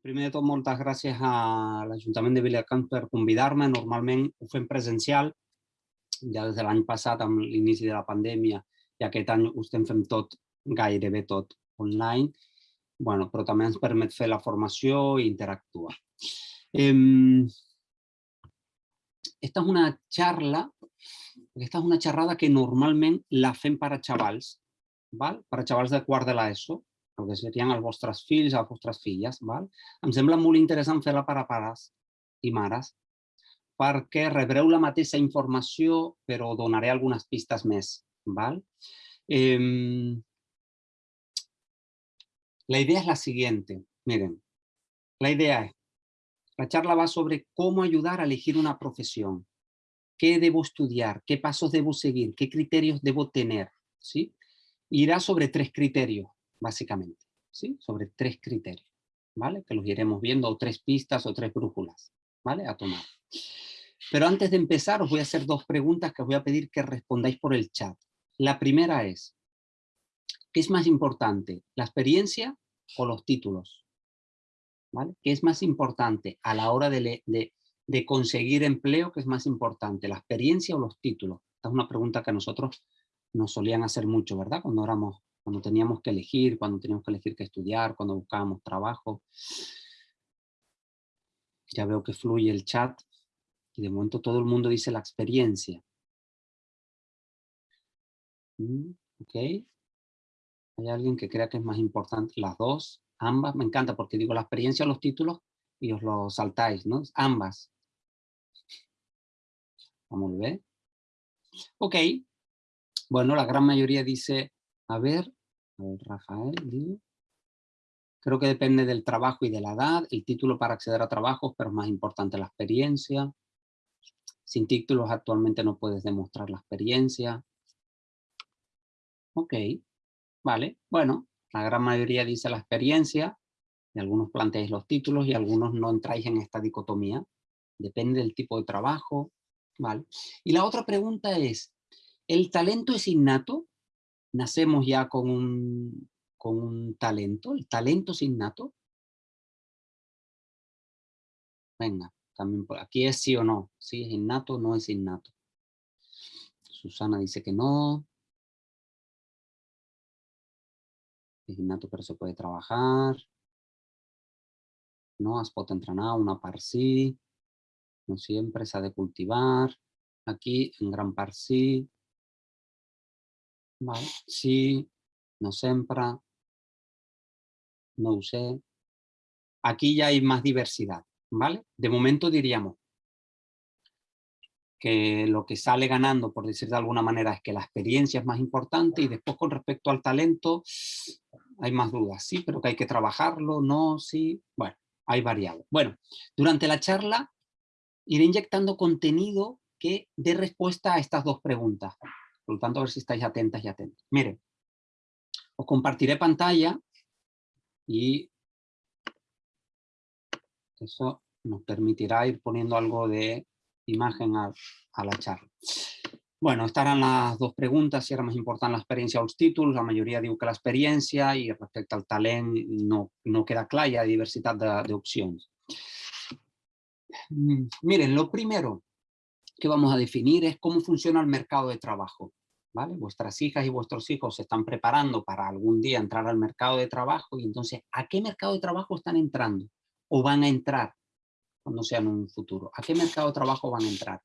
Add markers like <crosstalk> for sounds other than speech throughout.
Primer de tot, moltes gràcies a l'Ajuntament de Viladecans per convidar-me. Normalment ho fem presencial, ja des de l'any passat amb l'inici de la pandèmia i aquest any ho estem fent tot, gairebé tot, online, bueno, però també ens permet fer la formació i interactuar. Esta és una charla, esta és una xerrada que normalment la fem per a xavals, val? per a xavals de quart de l'ESO, el que serien els vostres fills, les vostres filles. Val? Em sembla molt interessant fer-la per a pares i mares, perquè rebreu la mateixa informació, però donaré algunes pistes més. Val? Eh, la idea es la siguiente. Miren, la idea es, la charla va sobre cómo ayudar a elegir una profesión. ¿Qué debo estudiar? ¿Qué pasos debo seguir? ¿Qué criterios debo tener? ¿Sí? Irá sobre tres criterios básicamente, ¿sí? Sobre tres criterios, ¿vale? Que los iremos viendo, o tres pistas o tres brújulas, ¿vale? A tomar. Pero antes de empezar os voy a hacer dos preguntas que os voy a pedir que respondáis por el chat. La primera es, ¿qué es más importante, la experiencia o los títulos? ¿Qué es más importante a la hora de, de, de conseguir empleo? ¿Qué es más importante, la experiencia o los títulos? Esta es una pregunta que a nosotros nos solían hacer mucho, ¿verdad? Cuando éramos cuando teníamos que elegir, cuando teníamos que elegir qué estudiar, cuando buscábamos trabajo. Ya veo que fluye el chat y de momento todo el mundo dice la experiencia. Mm, ok. Hay alguien que crea que es más importante las dos, ambas, me encanta porque digo la experiencia, los títulos y os lo saltáis, ¿no? Ambas. Vamos a ver. Ok. Bueno, la gran mayoría dice a ver, Rafael, Creo que depende del trabajo y de la edad, el título para acceder a trabajos, pero es más importante la experiencia. Sin títulos actualmente no puedes demostrar la experiencia. Ok, vale. Bueno, la gran mayoría dice la experiencia, y algunos planteáis los títulos y algunos no entráis en esta dicotomía. Depende del tipo de trabajo. Vale. Y la otra pregunta es, ¿el talento es innato? Nacemos ya con un, con un talento, el talento es innato. Venga, también por aquí es sí o no, si es innato no es innato. Susana dice que no. Es innato pero se puede trabajar. No, es pot entrenar, una par sí. No siempre se ha de cultivar. Aquí en gran par sí. Vale. Sí, no siempre, no usé. Aquí ya hay más diversidad, ¿vale? De momento diríamos que lo que sale ganando, por decir de alguna manera, es que la experiencia es más importante y después con respecto al talento hay más dudas, sí, pero que hay que trabajarlo, no, sí, bueno, hay variables. Bueno, durante la charla iré inyectando contenido que dé respuesta a estas dos preguntas. Por lo tanto, a ver si estáis atentas y atentos. Miren, os compartiré pantalla y eso nos permitirá ir poniendo algo de imagen a, la charla. Bueno, estas eran las dos preguntas, si era más importante la experiencia o los títulos, la mayoría digo que la experiencia y respecto al talento no, no queda clara, hay diversidad de, de opciones. Mm, miren, lo primero que vamos a definir es cómo funciona el mercado de trabajo. ¿vale? Vuestras hijas y vuestros hijos se están preparando para algún día entrar al mercado de trabajo y entonces, ¿a qué mercado de trabajo están entrando? ¿O van a entrar cuando sean un futuro? ¿A qué mercado de trabajo van a entrar?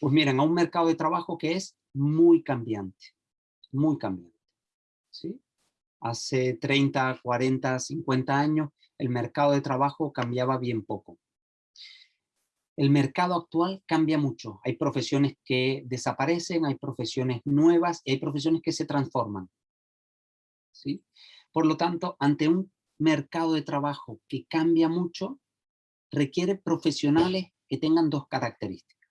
Pues miren, a un mercado de trabajo que es muy cambiante, muy cambiante, ¿sí? Hace 30, 40, 50 años el mercado de trabajo cambiaba bien poco el mercado actual cambia mucho. Hay profesiones que desaparecen, hay profesiones nuevas y hay profesiones que se transforman. ¿sí? Por lo tanto, ante un mercado de trabajo que cambia mucho, requiere profesionales que tengan dos características.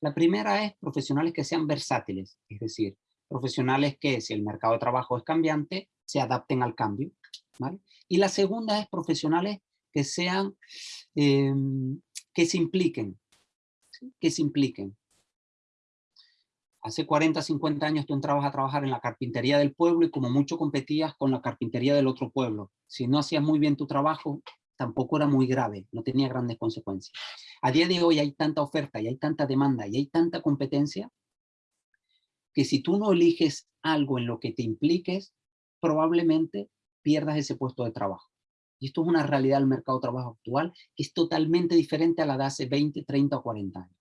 La primera es profesionales que sean versátiles, es decir, profesionales que si el mercado de trabajo es cambiante, se adapten al cambio. Y la segunda es profesionales que sean em, que se impliquen, que se impliquen. Hace 40, 50 años tú entrabas a trabajar en la carpintería del pueblo y como mucho competías con la carpintería del otro pueblo. Si no hacías muy bien tu trabajo, tampoco era muy grave, no tenía grandes consecuencias. A día de hoy hay tanta oferta y hay tanta demanda y hay tanta competencia que si tú no eliges algo en lo que te impliques, probablemente pierdas ese puesto de trabajo. Y esto es una realidad del mercado de trabajo actual que es totalmente diferente a la de hace 20, 30 o 40 años.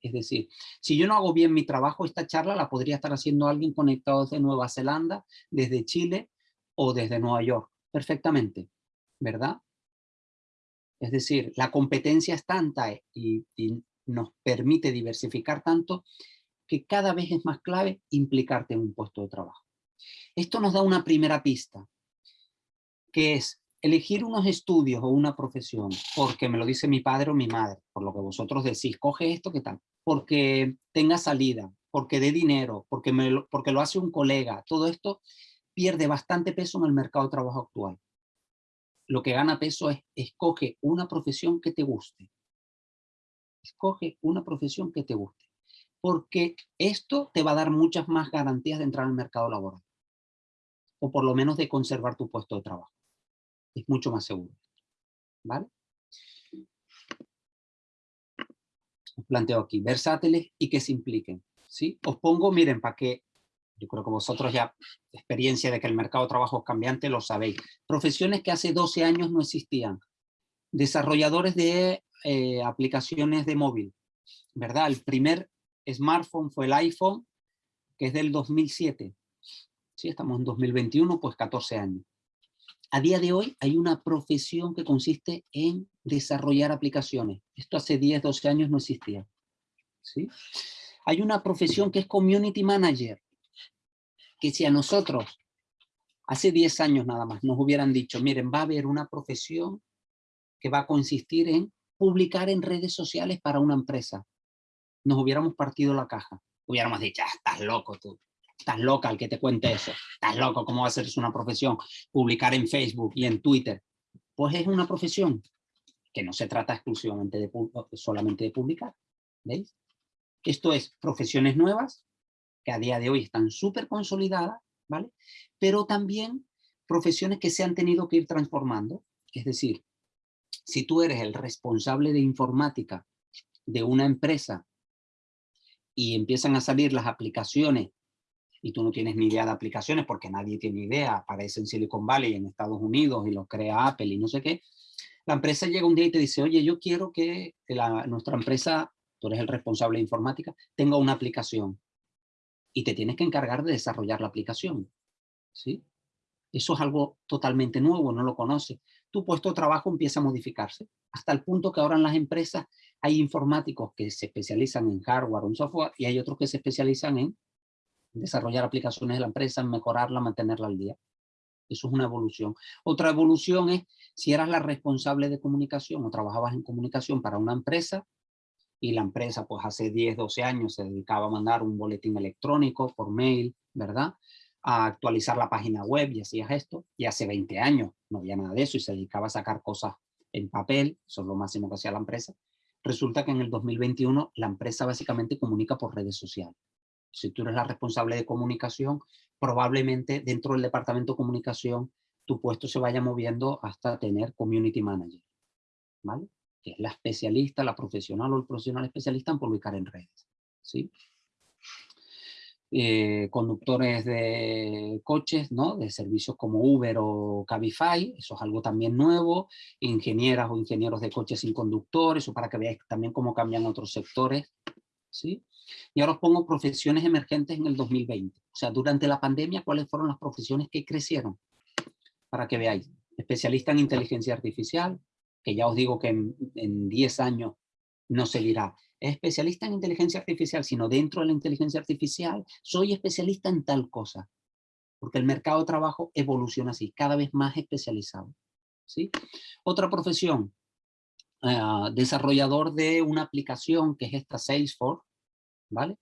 Es decir, si yo no hago bien mi trabajo, esta charla la podría estar haciendo alguien conectado desde Nueva Zelanda, desde Chile o desde Nueva York, perfectamente, ¿verdad? Es decir, la competencia es tanta y, y nos permite diversificar tanto que cada vez es más clave implicarte en un puesto de trabajo. Esto nos da una primera pista, que es elegir unos estudios o una profesión, porque me lo dice mi padre o mi madre, por lo que vosotros decís, coge esto, ¿qué tal? Porque tenga salida, porque dé dinero, porque, me lo, porque lo hace un colega, todo esto pierde bastante peso en el mercado de trabajo actual. Lo que gana peso es, escoge una profesión que te guste. Escoge una profesión que te guste. Porque esto te va a dar muchas más garantías de entrar al mercado laboral. O por lo menos de conservar tu puesto de trabajo es mucho más seguro. ¿Vale? Os planteo aquí, versátiles y que se impliquen. ¿sí? Os pongo, miren, para que, yo creo que vosotros ya, experiencia de que el mercado de trabajo es cambiante, lo sabéis. Profesiones que hace 12 años no existían. Desarrolladores de eh, aplicaciones de móvil, ¿verdad? El primer smartphone fue el iPhone, que es del 2007. Sí, estamos en 2021, pues 14 años. A día de hoy hay una profesión que consiste en desarrollar aplicaciones. Esto hace 10, 12 años no existía. ¿sí? Hay una profesión que es Community Manager, que si a nosotros hace 10 años nada más nos hubieran dicho, miren, va a haber una profesión que va a consistir en publicar en redes sociales para una empresa, nos hubiéramos partido la caja. Hubiéramos dicho, ah, estás loco tú. Estás loca el que te cuente eso. Estás loco, ¿cómo va a ser una profesión? Publicar en Facebook y en Twitter. Pues es una profesión que no se trata exclusivamente de solamente de publicar. ¿Veis? Esto es profesiones nuevas que a día de hoy están súper consolidadas, ¿vale? Pero también profesiones que se han tenido que ir transformando. Es decir, si tú eres el responsable de informática de una empresa y empiezan a salir las aplicaciones y tú no tienes ni idea de aplicaciones porque nadie tiene idea, aparece en Silicon Valley, en Estados Unidos, y lo crea Apple y no sé qué, la empresa llega un día y te dice, oye, yo quiero que nuestra empresa, tú eres el responsable de informática, tenga una aplicación. Y te tienes que encargar de desarrollar la aplicación. ¿Sí? Eso es algo totalmente nuevo, no lo conoces. Tu puesto de trabajo empieza a modificarse, hasta el punto que ahora en las empresas hay informáticos que se especializan en hardware o software y hay otros que se especializan en desarrollar aplicaciones de la empresa, mejorarla, mantenerla al día. Eso es una evolución. Otra evolución es si eras la responsable de comunicación o trabajabas en comunicación para una empresa y la empresa pues hace 10, 12 años se dedicaba a mandar un boletín electrónico por mail, ¿verdad? A actualizar la página web y hacías esto. Y hace 20 años no había nada de eso y se dedicaba a sacar cosas en papel, eso es lo máximo que hacía la empresa. Resulta que en el 2021 la empresa básicamente comunica por redes sociales si tú eres la responsable de comunicación, probablemente dentro del departamento de comunicación tu puesto se vaya moviendo hasta tener community manager, ¿vale? Que es la especialista, la profesional o el profesional especialista en publicar en redes, ¿sí? Eh, conductores de coches, ¿no? de servicios como Uber o Cabify, eso es algo también nuevo, ingenieras o ingenieros de coches sin conductores, o para que veáis también cómo cambian otros sectores, ¿sí? Y ahora os pongo profesiones emergentes en el 2020. O sea, durante la pandemia, ¿cuáles fueron las profesiones que crecieron? Para que veáis. Especialista en inteligencia artificial, que ya os digo que en, 10 años no se dirá. Es especialista en inteligencia artificial, sino dentro de la inteligencia artificial, soy especialista en tal cosa. Porque el mercado de trabajo evoluciona así, cada vez más especializado. ¿sí? Otra profesión, ah, desarrollador de una aplicación que es esta Salesforce, ¿vale?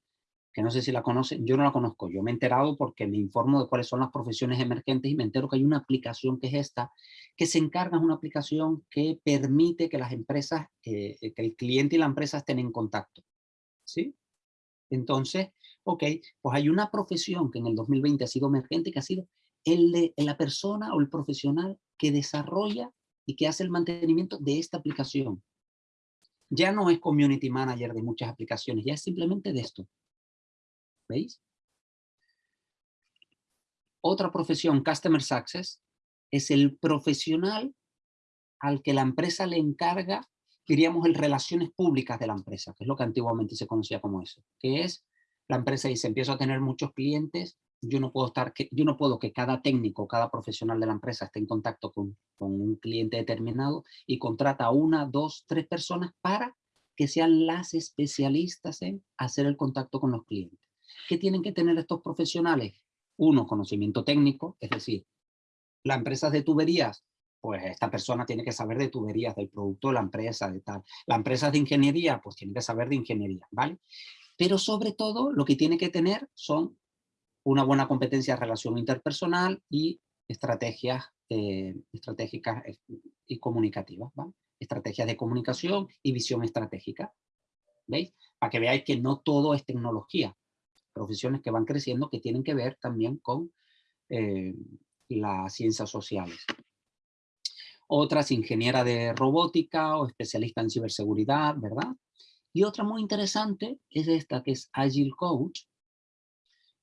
Que no sé si la conocen, yo no la conozco, yo me he enterado porque me informo de cuáles son las profesiones emergentes y me entero que hay una aplicación que es esta, que se encarga, de una aplicación que permite que las empresas, eh, eh, que el cliente y la empresa estén en contacto, ¿sí? Entonces, ok, pues hay una profesión que en el 2020 ha sido emergente, que ha sido el la persona o el profesional que desarrolla y que hace el mantenimiento de esta aplicación. Ya no es community manager de muchas aplicaciones, ya es simplemente de esto. ¿Veis? Otra profesión, Customer Success, es el profesional al que la empresa le encarga, diríamos, el relaciones públicas de la empresa, que es lo que antiguamente se conocía como eso, que es la empresa dice, empiezo a tener muchos clientes, yo no puedo estar, que, yo no puedo que cada técnico, cada profesional de la empresa esté en contacto con, con un cliente determinado y contrata una, dos, tres personas para que sean las especialistas en hacer el contacto con los clientes. ¿Qué tienen que tener estos profesionales? Uno, conocimiento técnico, es decir, la empresa de tuberías, pues esta persona tiene que saber de tuberías, del producto de la empresa, de tal. La empresa de ingeniería, pues tiene que saber de ingeniería, ¿vale? Pero sobre todo, lo que tiene que tener son una buena competencia de relación interpersonal y estrategias eh, estratégicas eh, y comunicativas, estrategias de comunicación y visión estratégica. ¿Veis? Para que veáis que no todo es tecnología. Profesiones que van creciendo que tienen que ver también con eh, las ciencias sociales. Otras, ingeniera de robótica o especialista en ciberseguridad, ¿verdad? Y otra muy interesante es esta, que es Agile Coach,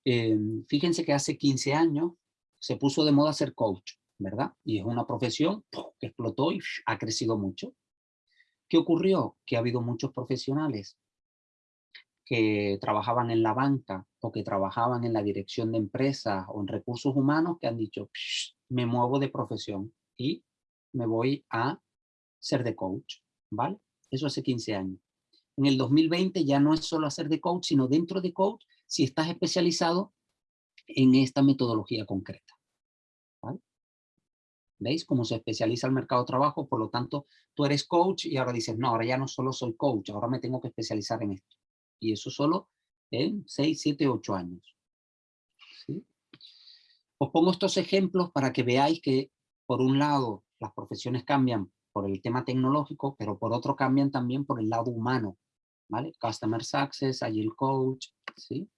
Em, fíjense que hace 15 años se puso de moda ser coach, ¿verdad? Y es una profesión que explotó y ha crecido mucho. ¿Qué ocurrió? Que ha habido muchos profesionales que trabajaban en la banca o que trabajaban en la dirección de empresas o en recursos humanos que han dicho, me muevo de profesión y me voy a ser de coach, ¿vale? Eso hace 15 años. En el 2020 ya no es solo hacer de coach, sino dentro de coach si estás especializado en esta metodología concreta. ¿Veis cómo se especializa el mercado de trabajo? Por lo tanto, tú eres coach y ahora dices, no, ahora ya no solo soy coach, ahora me tengo que especializar en esto. Y eso solo en 6, 7, 8 años. Os pongo estos ejemplos para que veáis que, por un lado, las profesiones cambian por el tema tecnológico, pero por otro cambian también por el lado humano. ¿vale? Customer Success, Agile Coach, ¿sí?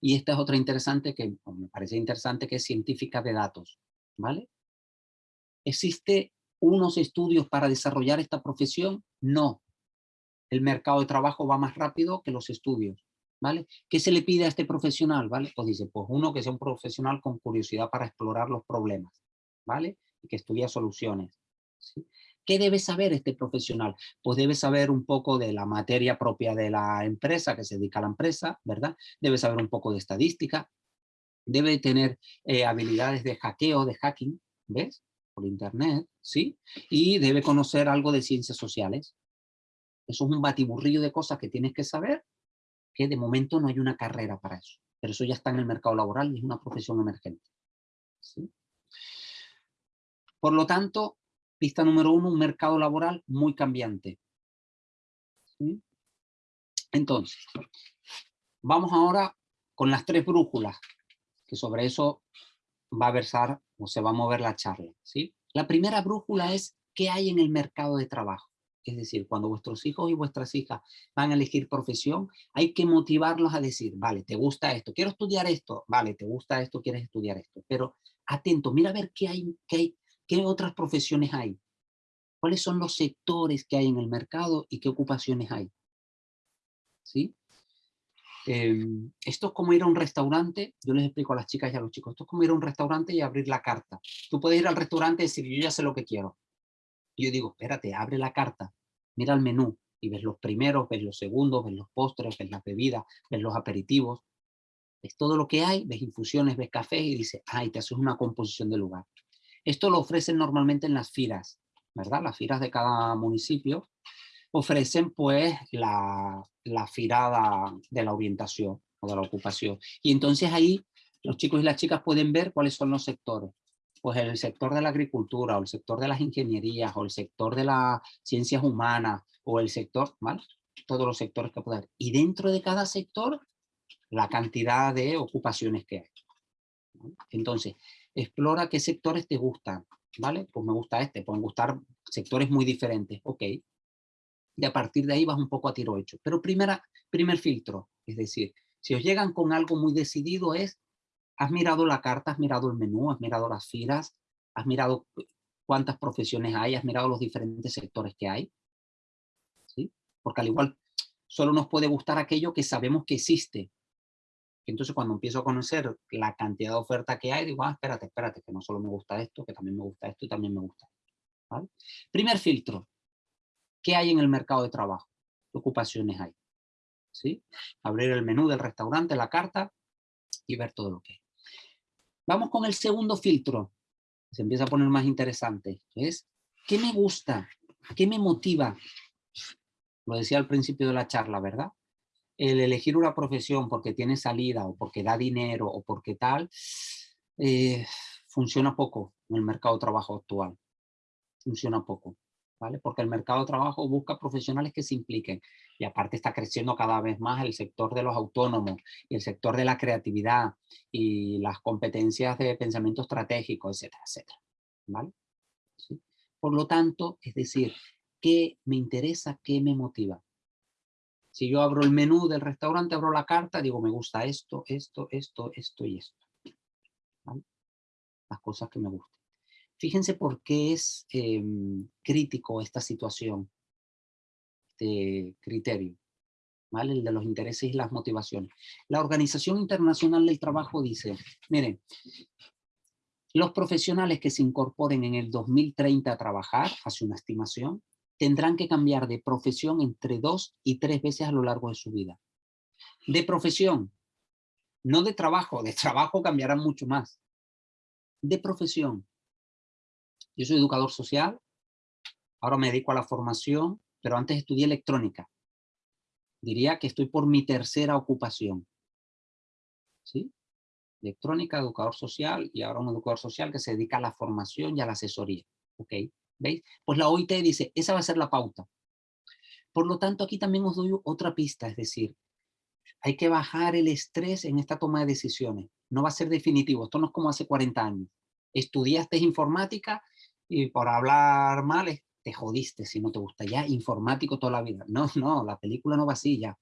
Y esta es otra interesante que me parece interesante que es científica de datos, ¿vale? ¿Existe unos estudios para desarrollar esta profesión? No. El mercado de trabajo va más rápido que los estudios, ¿vale? ¿Qué se le pide a este profesional, vale? Pues dice, pues uno que sea un profesional con curiosidad para explorar los problemas, ¿vale? Y que estudia soluciones, ¿sí? ¿Qué debe saber este profesional? Pues debe saber un poco de la materia propia de la empresa, que se dedica a la empresa, ¿verdad? Debe saber un poco de estadística, debe tener eh, habilidades de hackeo, de hacking, ¿ves? Por internet, ¿sí? Y debe conocer algo de ciencias sociales. Eso es un batiburrillo de cosas que tienes que saber, que de momento no hay una carrera para eso. Pero eso ya está en el mercado laboral y es una profesión emergente. ¿sí? Por lo tanto, Pista número uno, un mercado laboral muy cambiante. Entonces, vamos ahora con las tres brújulas, que sobre eso va a versar o se va a mover la charla. ¿sí? La primera brújula es qué hay en el mercado de trabajo. Es decir, cuando vuestros hijos y vuestras hijas van a elegir profesión, hay que motivarlos a decir, vale, te gusta esto, quiero estudiar esto, vale, te gusta esto, quieres estudiar esto. Pero atento, mira a ver qué hay, qué hay ¿Qué otras profesiones hay? ¿Cuáles son los sectores que hay en el mercado y qué ocupaciones hay? ¿Sí? Em, esto es como ir a un restaurante, yo les explico a las chicas y a los chicos, esto es como ir a un restaurante y abrir la carta. Tú puedes ir al restaurante y decir, yo ya sé lo que quiero. Y yo digo, espérate, abre la carta, mira el menú y ves los primeros, ves los segundos, ves los postres, ves las bebidas, ves los aperitivos, ves todo lo que hay, ves infusiones, ves cafés y dices, ay, te haces una composición de lugar. Esto lo ofrecen normalmente en las firas, ¿verdad? Las firas de cada municipio ofrecen pues la, la firada de la orientación o de la ocupación. Y entonces ahí los chicos y las chicas pueden ver cuáles son los sectores. Pues el sector de la agricultura, o el sector de las ingenierías, o el sector de las ciencias humanas, o el sector, ¿vale? Todos los sectores que pueden Y dentro de cada sector, la cantidad de ocupaciones que hay. Entonces, explora qué sectores te gustan, ¿vale? Pues me gusta este, pueden gustar sectores muy diferentes, ok. Y a partir de ahí vas un poco a tiro hecho. Pero primera, primer filtro, es decir, si os llegan con algo muy decidido es, has mirado la carta, has mirado el menú, has mirado las filas, has mirado cuántas profesiones hay, has mirado los diferentes sectores que hay. ¿Sí? Porque al igual solo nos puede gustar aquello que sabemos que existe. Entonces cuando empiezo a conocer la cantidad de oferta que hay, digo, ah, espérate, espérate, que no solo me gusta esto, que también me gusta esto y también me gusta esto. Primer filtro, ¿qué hay en el mercado de trabajo? ¿Qué ocupaciones hay? ¿Sí? Abrir el menú del restaurante, la carta y ver todo lo que hay. Vamos con el segundo filtro, se empieza a poner más interesante, es ¿qué me gusta? ¿Qué me motiva? Lo decía al principio de la charla, ¿verdad? El elegir una profesión porque tiene salida o porque da dinero o porque tal, eh, funciona poco en el mercado de trabajo actual. Funciona poco. ¿Vale? Porque el mercado de trabajo busca profesionales que se impliquen. Y aparte está creciendo cada vez más el sector de los autónomos y el sector de la creatividad y las competencias de pensamiento estratégico, etcétera, etcétera. ¿Vale? Por lo tanto, es decir, ¿qué me interesa? ¿Qué me motiva? Si yo abro el menú del restaurante, abro la carta, digo, me gusta esto, esto, esto, esto y esto. Las cosas que me gustan. Fíjense por qué es em, crítico esta situación, este criterio, ¿vale? el de los intereses y las motivaciones. La Organización Internacional del Trabajo dice, miren, los profesionales que se incorporen en el 2030 a trabajar, hace una estimación, tendrán que cambiar de profesión entre dos y tres veces a lo largo de su vida. De profesión, no de trabajo, de trabajo cambiarán mucho más. De profesión, yo soy educador social, ahora me dedico a la formación, pero antes estudié electrónica. Diría que estoy por mi tercera ocupación. ¿Sí? Electrónica, educador social y ahora un educador social que se dedica a la formación y a la asesoría. ¿Ok? ¿Veis? Pues la OIT dice, esa va a ser la pauta. Por lo tanto, aquí también os doy otra pista, es decir, hay que bajar el estrés en esta toma de decisiones. No va a ser definitivo, esto no es como hace 40 años. Estudiaste informática y por hablar mal te jodiste si no te gusta. Ya informático toda la vida. No, no, la película no va así ya.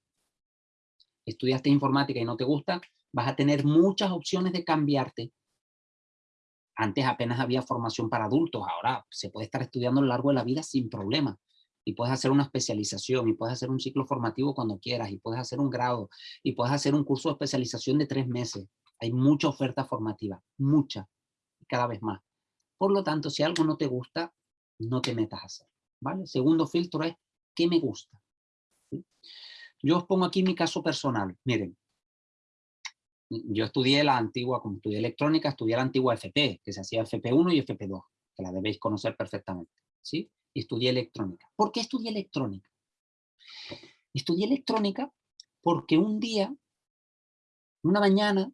Estudiaste informática y no te gusta, vas a tener muchas opciones de cambiarte. Antes apenas había formación para adultos, ahora se puede estar estudiando a lo largo de la vida sin problema. Y puedes hacer una especialización, y puedes hacer un ciclo formativo cuando quieras, y puedes hacer un grado, y puedes hacer un curso de especialización de tres meses. Hay mucha oferta formativa, mucha, y cada vez más. Por lo tanto, si algo no te gusta, no te metas a hacer. ¿vale? segundo filtro es, ¿qué me gusta? Yo os pongo aquí mi caso personal. Miren, yo estudié la antigua, como estudié electrónica, estudié la antigua FP, que se hacía FP1 y FP2, que la debéis conocer perfectamente. ¿sí? Y estudié electrónica. ¿Por qué estudié electrónica? Estudié electrónica porque un día, una mañana,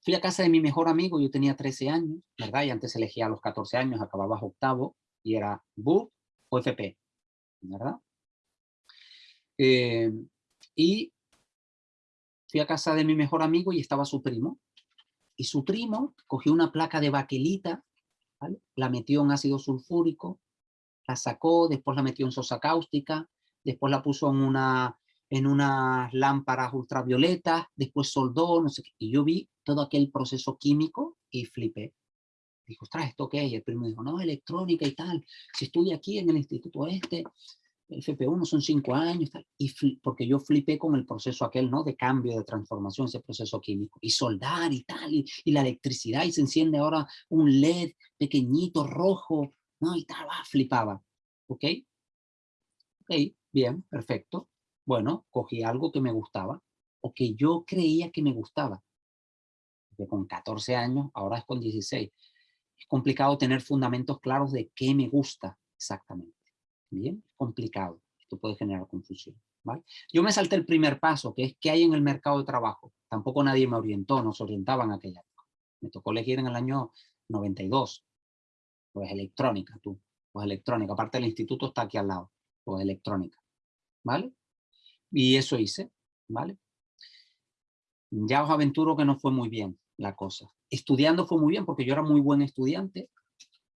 Fui a casa de mi mejor amigo, yo tenía 13 años, ¿verdad? Y antes elegía a los 14 años, acababa octavo, y era BUP o FP, ¿verdad? Eh, y fui a casa de mi mejor amigo y estaba su primo. Y su primo cogió una placa de baquelita, la metió en ácido sulfúrico, la sacó, después la metió en sosa cáustica, después la puso en una en unas lámparas ultravioletas, después soldó, no sé qué, y yo vi todo aquel proceso químico y flipé. Dijo, ostras, ¿esto qué es? Y el primo dijo, no, electrónica y tal, se estudia aquí en el instituto este, FP1 son cinco años, y porque yo flipé con el proceso aquel, ¿no? De cambio, de transformación, ese proceso químico, y soldar y tal, y, la electricidad, y se enciende ahora un LED pequeñito, rojo, ¿no? Y tal, ah, flipaba, ¿ok? Ok, bien, perfecto. Bueno, cogí algo que me gustaba o que yo creía que me gustaba. Porque con 14 años, ahora es con 16. Es complicado tener fundamentos claros de qué me gusta exactamente. Bien, complicado. Esto puede generar confusión. ¿vale? Yo me salté el primer paso, que es qué hay en el mercado de trabajo. Tampoco nadie me orientó, nos orientaban aquella época. Me tocó elegir en el año 92. Pues electrónica, tú. Pues electrónica. Aparte del instituto está aquí al lado. Pues electrónica. ¿Vale? Y eso hice, ¿vale? Ya os aventuro que no fue muy bien la cosa. Estudiando fue muy bien porque yo era muy buen estudiante,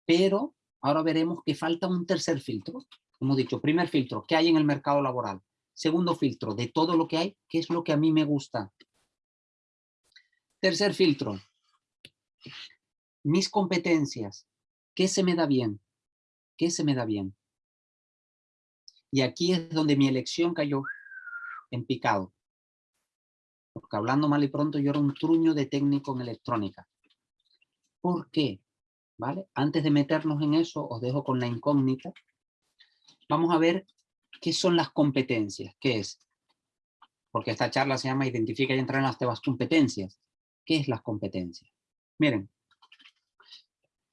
pero ahora veremos que falta un tercer filtro. Hemos dicho, primer filtro, ¿qué hay en el mercado laboral? Segundo filtro, de todo lo que hay, ¿qué es lo que a mí me gusta? Tercer filtro, mis competencias, ¿Qué se me da bien? ¿Qué se me da bien? Y aquí es donde mi elección cayó en picado. Porque hablando mal y pronto yo era un truño de técnico en electrónica. ¿Por qué? ¿Vale? Antes de meternos en eso, os dejo con la incógnita. Vamos a ver qué son las competencias. ¿Qué es? Porque esta charla se llama Identifica y entrar en las temas competencias. ¿Qué es las competencias? Miren,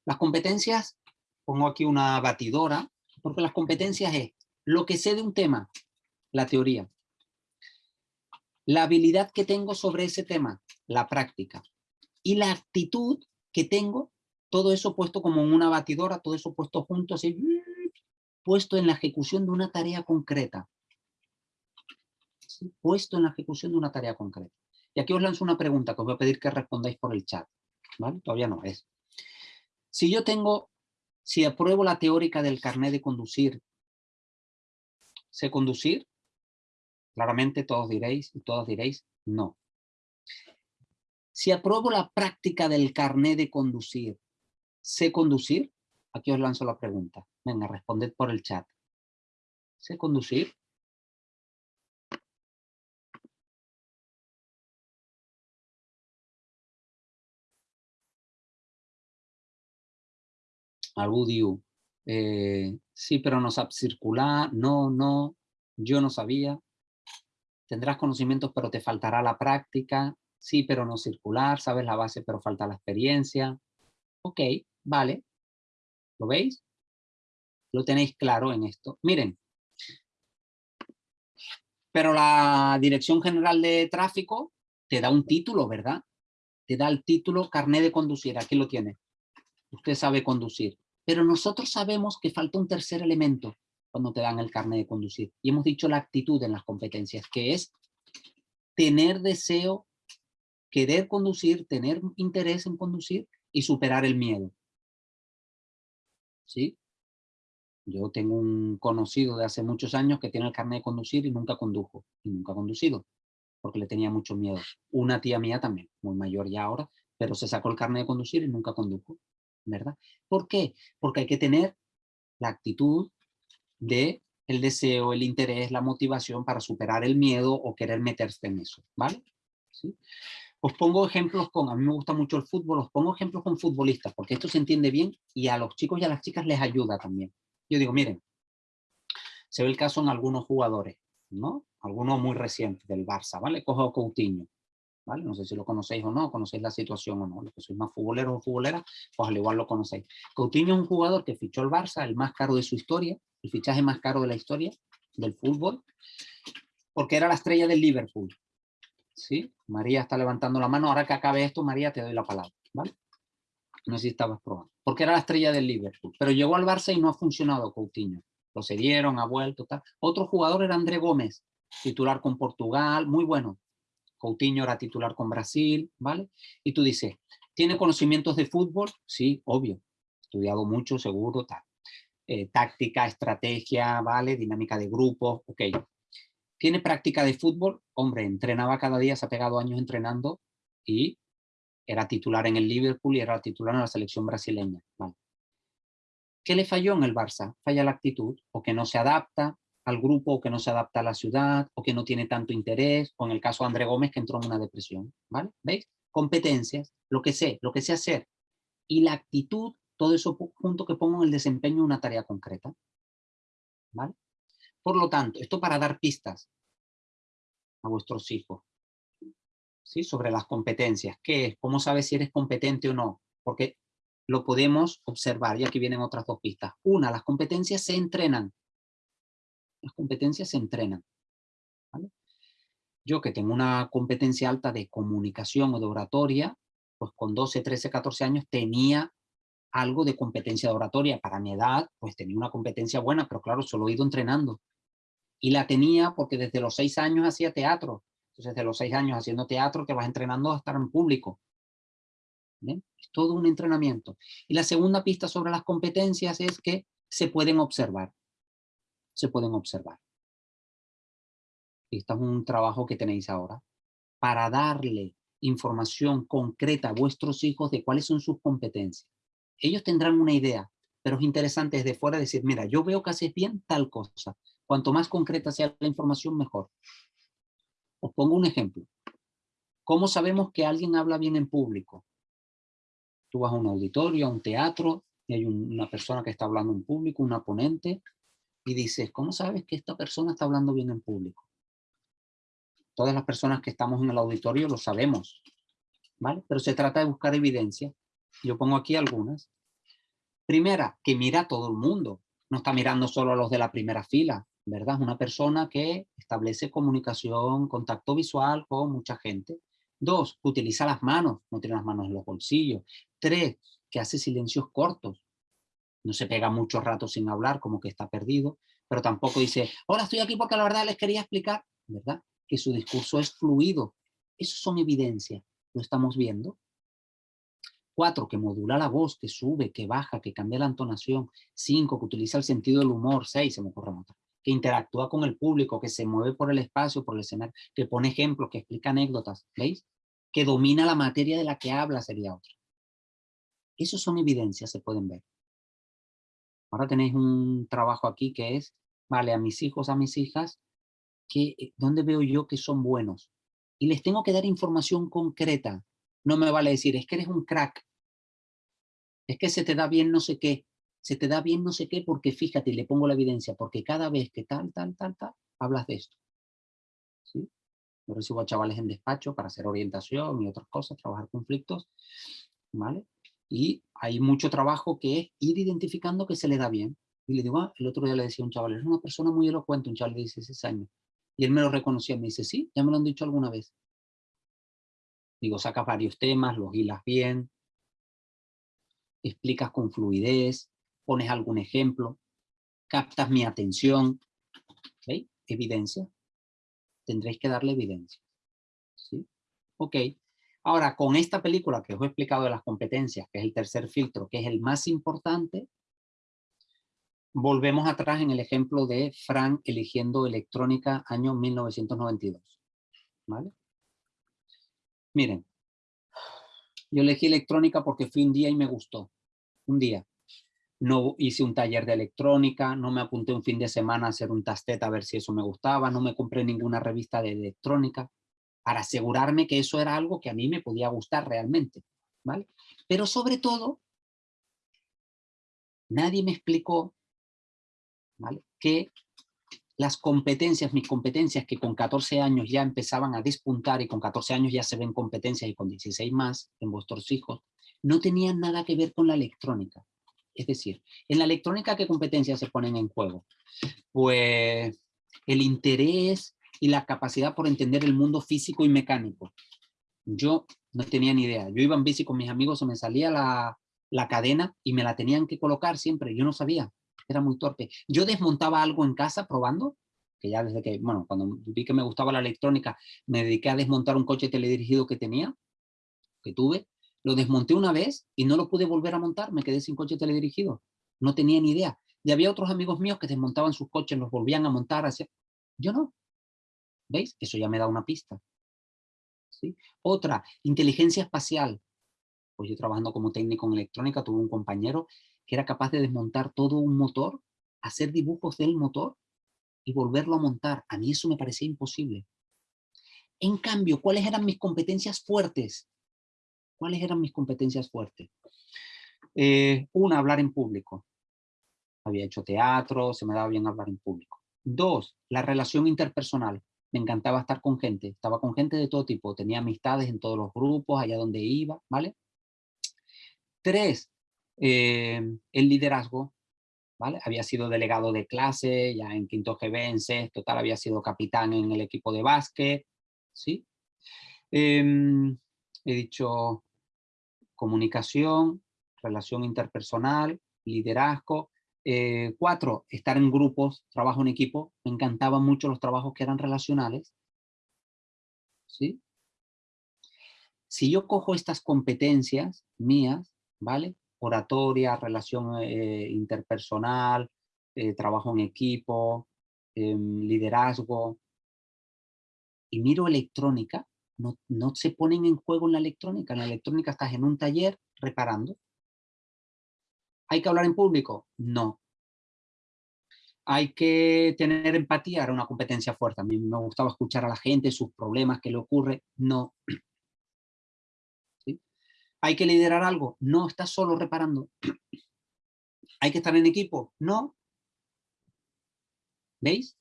las competencias, pongo aquí una batidora, porque las competencias es lo que sé de un tema, la teoría. La habilidad que tengo sobre ese tema, la práctica. Y la actitud que tengo, todo eso puesto como en una batidora, todo eso puesto junto, así, puesto en la ejecución de una tarea concreta. Puesto en la ejecución de una tarea concreta. Y aquí os lanzo una pregunta que os voy a pedir que respondáis por el chat. ¿Vale? Todavía no es. Si yo tengo, si apruebo la teórica del carnet de conducir sé conducir? Claramente todos diréis y todas diréis no. Si apruebo la práctica del carnet de conducir, ¿sé conducir? Aquí os lanzo la pregunta. Venga, responded por el chat. ¿Sé conducir? Albudiu. Eh, sí, pero no sabes circular, no, no, yo no sabía. Tendrás conocimientos, pero te faltará la práctica. Sí, pero no circular, sabes la base, pero falta la experiencia. Ok, vale. ¿Lo veis? Lo tenéis claro en esto. Miren. Pero la Dirección General de Tráfico te da un título, ¿verdad? Te da el título carnet de conducir. Aquí lo tiene. Usted sabe conducir. Pero nosotros sabemos que falta un tercer elemento cuando te dan el carnet de conducir. Y hemos dicho la actitud en las competencias, que es tener deseo, querer conducir, tener interés en conducir y superar el miedo. ¿Sí? Yo tengo un conocido de hace muchos años que tiene el carnet de conducir y nunca condujo, y nunca ha conducido, porque le tenía mucho miedo. Una tía mía también, muy mayor ya ahora, pero se sacó el carnet de conducir y nunca condujo. ¿verdad? ¿Por qué? Porque hay que tener la actitud de el deseo, el interés, la motivación para superar el miedo o querer meterse en eso, ¿vale? ¿Sí? Os pongo ejemplos con, a mí me gusta mucho el fútbol, os pongo ejemplos con futbolistas, porque esto se entiende bien y a los chicos y a las chicas les ayuda también. Yo digo, miren, se ve el caso en algunos jugadores, ¿no? Algunos muy recientes del Barça, ¿vale? Cojo Coutinho. No sé si lo conocéis o no, conocéis la situación o no. Los que sois más futboleros o futboleras, pues al igual lo conocéis. Coutinho es un jugador que fichó el Barça, el más caro de su historia, el fichaje más caro de la historia del fútbol, porque era la estrella del Liverpool. ¿Sí? María está levantando la mano. Ahora que acabe esto, María, te doy la palabra. ¿vale? No sé si estabas probando. Porque era la estrella del Liverpool. Pero llegó al Barça y no ha funcionado Coutinho. Lo cedieron, ha vuelto, tal. Otro jugador era André Gómez, titular con Portugal, muy bueno Coutinho era titular con Brasil, ¿vale? Y tú dices, ¿tiene conocimientos de fútbol? Sí, obvio. Estudiado mucho, seguro, tal. Eh, táctica, estrategia, ¿vale? Dinámica de grupos, ok. ¿Tiene práctica de fútbol? Hombre, entrenaba cada día, se ha pegado años entrenando y era titular en el Liverpool y era titular en la selección brasileña. ¿Qué le falló en el Barça? Falla la actitud, o que no se adapta, al grupo que no se adapta a la ciudad o que no tiene tanto interés, o en el caso de André Gómez que entró en una depresión, ¿vale? ¿Veis? Competencias, lo que sé, lo que sé hacer y la actitud, todo eso junto que pongo en el desempeño de una tarea concreta, ¿vale? Por lo tanto, esto para dar pistas a vuestros hijos, ¿sí? Sobre las competencias, ¿qué es? ¿Cómo sabes si eres competente o no? Porque lo podemos observar, y aquí vienen otras dos pistas. Una, las competencias se entrenan, las competencias se entrenan. Yo que tengo una competencia alta de comunicación o de oratoria, pues con 12, 13, 14 años tenía algo de competencia de oratoria. Para mi edad, pues tenía una competencia buena, pero claro, solo he ido entrenando. Y la tenía porque desde los 6 años hacía teatro. Entonces, desde los 6 años haciendo teatro, te vas entrenando a estar en público. Es todo un entrenamiento. Y la segunda pista sobre las competencias es que se pueden observar se pueden observar. Este es un trabajo que tenéis ahora para darle información concreta a vuestros hijos de cuáles son sus competencias. Ellos tendrán una idea, pero es interesante desde fuera decir, mira, yo veo que haces bien tal cosa. Cuanto más concreta sea la información, mejor. Os pongo un ejemplo. ¿Cómo sabemos que alguien habla bien en público? Tú vas a un auditorio, a un teatro, y hay una persona que está hablando en público, una ponente, y dices, ¿cómo sabes que esta persona está hablando bien en público? Todas las personas que estamos en el auditorio lo sabemos, ¿vale? Pero se trata de buscar evidencia. Yo pongo aquí algunas. Primera, que mira a todo el mundo. No está mirando solo a los de la primera fila, ¿verdad? Una persona que establece comunicación, contacto visual con mucha gente. Dos, que utiliza las manos, no tiene las manos en los bolsillos. Tres, que hace silencios cortos. No se pega mucho rato sin hablar, como que está perdido, pero tampoco dice, ahora estoy aquí porque la verdad les quería explicar, ¿verdad? Que su discurso es fluido. Eso son evidencias, lo estamos viendo. Cuatro, que modula la voz, que sube, que baja, que cambia la entonación. Cinco, que utiliza el sentido del humor. Seis, se me ocurre otra. Que interactúa con el público, que se mueve por el espacio, por el escenario, que pone ejemplos, que explica anécdotas. ¿Veis? Que domina la materia de la que habla sería otra. Esos son evidencias, se pueden ver. Ahora tenéis un trabajo aquí que es, vale, a mis hijos, a mis hijas, que, eh, ¿dónde veo yo que son buenos? Y les tengo que dar información concreta. No me vale decir, es que eres un crack. Es que se te da bien no sé qué. Se te da bien no sé qué porque fíjate, le pongo la evidencia, porque cada vez que tal, tal, tal, tal, hablas de esto. ¿Sí? Yo recibo a chavales en despacho para hacer orientación y otras cosas, trabajar conflictos. ¿Vale? Y hay mucho trabajo que es ir identificando que se le da bien. Y le digo, ah, el otro día le decía a un chaval, es una persona muy elocuente, un chaval de 16 años. Y él me lo reconocía, me dice, sí, ya me lo han dicho alguna vez. Digo, sacas varios temas, los hilas bien, explicas con fluidez, pones algún ejemplo, captas mi atención. ¿Veis? Evidencia. Tendréis que darle evidencia. ¿Sí? Ok. Ahora, con esta película que os he explicado de las competencias, que es el tercer filtro, que es el más importante, volvemos atrás en el ejemplo de Frank eligiendo electrónica año 1992. ¿Vale? Miren, yo elegí electrónica porque fui un día y me gustó. Un día. No hice un taller de electrónica, no me apunté un fin de semana a hacer un tastet a ver si eso me gustaba, no me compré ninguna revista de electrónica para asegurarme que eso era algo que a mí me podía gustar realmente, ¿vale? Pero sobre todo, nadie me explicó, ¿vale? Que las competencias, mis competencias que con 14 años ya empezaban a despuntar y con 14 años ya se ven competencias y con 16 más en vuestros hijos, no tenían nada que ver con la electrónica. Es decir, en la electrónica, ¿qué competencias se ponen en juego? Pues el interés y la capacidad por entender el mundo físico y mecánico. Yo no tenía ni idea. Yo iba en bici con mis amigos, se me salía la, la cadena y me la tenían que colocar siempre. Yo no sabía, era muy torpe. Yo desmontaba algo en casa probando, que ya desde que, bueno, cuando vi que me gustaba la electrónica, me dediqué a desmontar un coche teledirigido que tenía, que tuve. Lo desmonté una vez y no lo pude volver a montar, me quedé sin coche teledirigido. No tenía ni idea. Y había otros amigos míos que desmontaban sus coches, los volvían a montar. Así. Yo no, ¿Veis? Eso ya me da una pista. ¿Sí? Otra, inteligencia espacial. Pues yo trabajando como técnico en electrónica tuve un compañero que era capaz de desmontar todo un motor, hacer dibujos del motor y volverlo a montar. A mí eso me parecía imposible. En cambio, ¿cuáles eran mis competencias fuertes? ¿Cuáles eran mis competencias fuertes? Eh, una, hablar en público. Había hecho teatro, se me daba bien hablar en público. Dos, la relación interpersonal me encantaba estar con gente, estaba con gente de todo tipo, tenía amistades en todos los grupos, allá donde iba, ¿vale? Tres, eh, el liderazgo, ¿vale? Había sido delegado de clase, ya en quinto GB, en sexto, tal, había sido capitán en el equipo de básquet, ¿sí? Em, he dicho comunicación, relación interpersonal, liderazgo, eh, cuatro, estar en grupos, trabajo en equipo. Me encantaban mucho los trabajos que eran relacionales. ¿Sí? Si yo cojo estas competencias mías, ¿vale? Oratoria, relación eh, interpersonal, eh, trabajo en equipo, em, liderazgo, y miro electrónica, no, no se ponen en juego en la electrónica. En la electrónica estás en un taller reparando, ¿Hay que hablar en público? No. ¿Hay que tener empatía? Era una competencia fuerte. A mí me gustaba escuchar a la gente, sus problemas, qué le ocurre. No. <clears throat> ¿Hay que liderar algo? No, estás solo reparando. <clears throat> ¿Hay que estar en equipo? No. ¿Veis?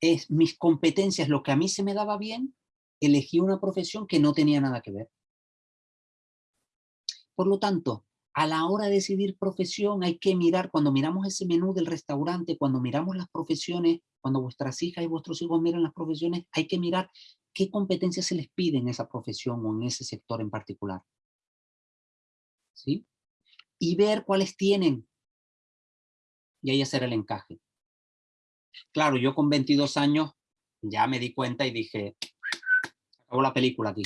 Es mis competencias, lo que a mí se me daba bien, elegí una profesión que no tenía nada que ver. Por lo tanto, a la hora de decidir profesión hay que mirar, cuando miramos ese menú del restaurante, cuando miramos las profesiones, cuando vuestras hijas y vuestros hijos miran las profesiones, hay que mirar qué competencias se les pide en esa profesión o en ese sector en particular. ¿Sí? Y ver cuáles tienen. Y ahí hacer el encaje. Claro, yo con 22 años ya me di cuenta y dije, acabó la película aquí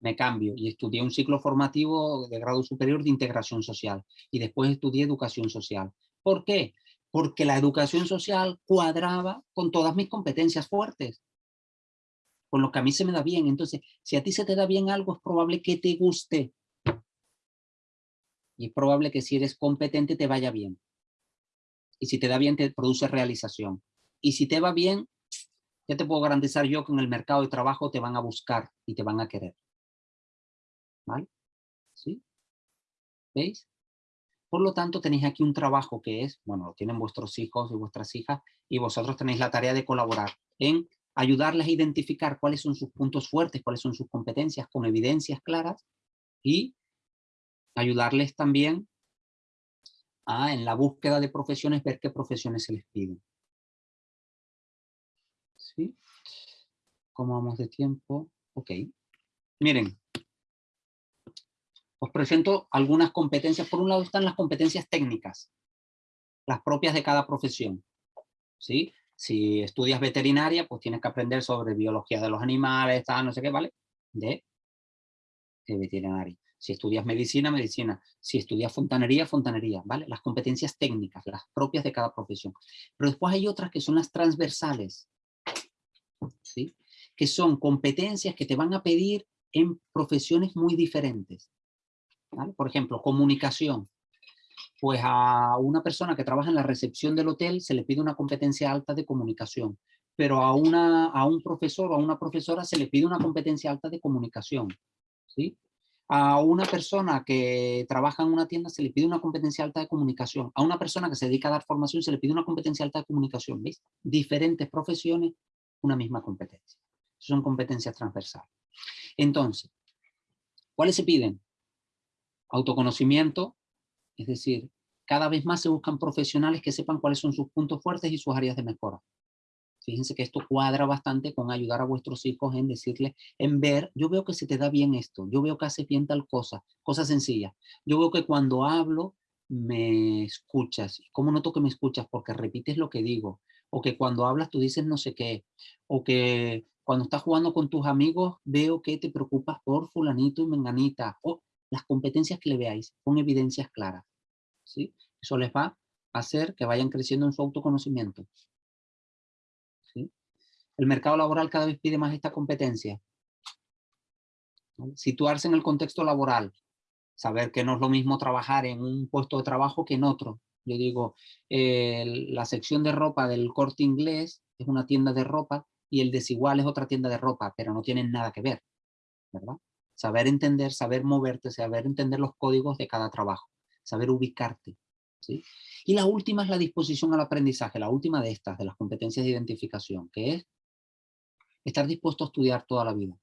me cambio y estudié un ciclo formativo de grado superior de integración social y después estudié educación social. ¿Por qué? Porque la educación social cuadraba con todas mis competencias fuertes, con lo que a mí se me da bien. Entonces, si a ti se te da bien algo, es probable que te guste. Y es probable que si eres competente te vaya bien. Y si te da bien, te produce realización. Y si te va bien, ya te puedo garantizar yo que en el mercado de trabajo te van a buscar y te van a querer. ¿Vale? ¿Sí? ¿Veis? Por lo tanto, tenéis aquí un trabajo que es, bueno, lo tienen vuestros hijos y vuestras hijas, y vosotros tenéis la tarea de colaborar en ayudarles a identificar cuáles son sus puntos fuertes, cuáles son sus competencias con evidencias claras, y ayudarles también a, en la búsqueda de profesiones, ver qué profesiones se les piden. ¿Sí? ¿Cómo vamos de tiempo? Ok. Miren, os presento algunas competencias. Por un lado están las competencias técnicas, las propias de cada profesión. ¿sí? Si estudias veterinaria, pues tienes que aprender sobre biología de los animales, tal, no sé qué, ¿vale? De, de veterinaria. Si estudias medicina, medicina. Si estudias fontanería, fontanería, ¿vale? Las competencias técnicas, las propias de cada profesión. Pero después hay otras que son las transversales, ¿sí? Que son competencias que te van a pedir en profesiones muy diferentes. Por ejemplo, comunicación. Pues a una persona que trabaja en la recepción del hotel se le pide una competencia alta de comunicación, pero a, una, a un profesor o a una profesora se le pide una competencia alta de comunicación. ¿sí? A una persona que trabaja en una tienda se le pide una competencia alta de comunicación. A una persona que se dedica a dar formación se le pide una competencia alta de comunicación. ¿Veis? Diferentes profesiones, una misma competencia. Son competencias transversales. Entonces, ¿cuáles se piden? Autoconocimiento, es decir, cada vez más se buscan profesionales que sepan cuáles son sus puntos fuertes y sus áreas de mejora. Fíjense que esto cuadra bastante con ayudar a vuestros hijos en decirles, en ver, yo veo que se te da bien esto, yo veo que haces bien tal cosa, cosa sencilla. Yo veo que cuando hablo me escuchas. ¿Cómo noto que me escuchas? Porque repites lo que digo. O que cuando hablas tú dices no sé qué. O que cuando estás jugando con tus amigos veo que te preocupas por fulanito y menganita. O las competencias que le veáis con evidencias claras. ¿sí? Eso les va a hacer que vayan creciendo en su autoconocimiento. El mercado laboral cada vez pide más esta competencia. Situarse en el contexto laboral. Saber que no es lo mismo trabajar en un puesto de trabajo que en otro. Yo digo, la sección de ropa del corte inglés es una tienda de ropa y el desigual es otra tienda de ropa, pero no tienen nada que ver. ¿verdad? saber entender, saber moverte, saber entender los códigos de cada trabajo, saber ubicarte. ¿sí? Y la última es la disposición al aprendizaje, la última de estas, de las competencias de identificación, que es estar dispuesto a estudiar toda la vida.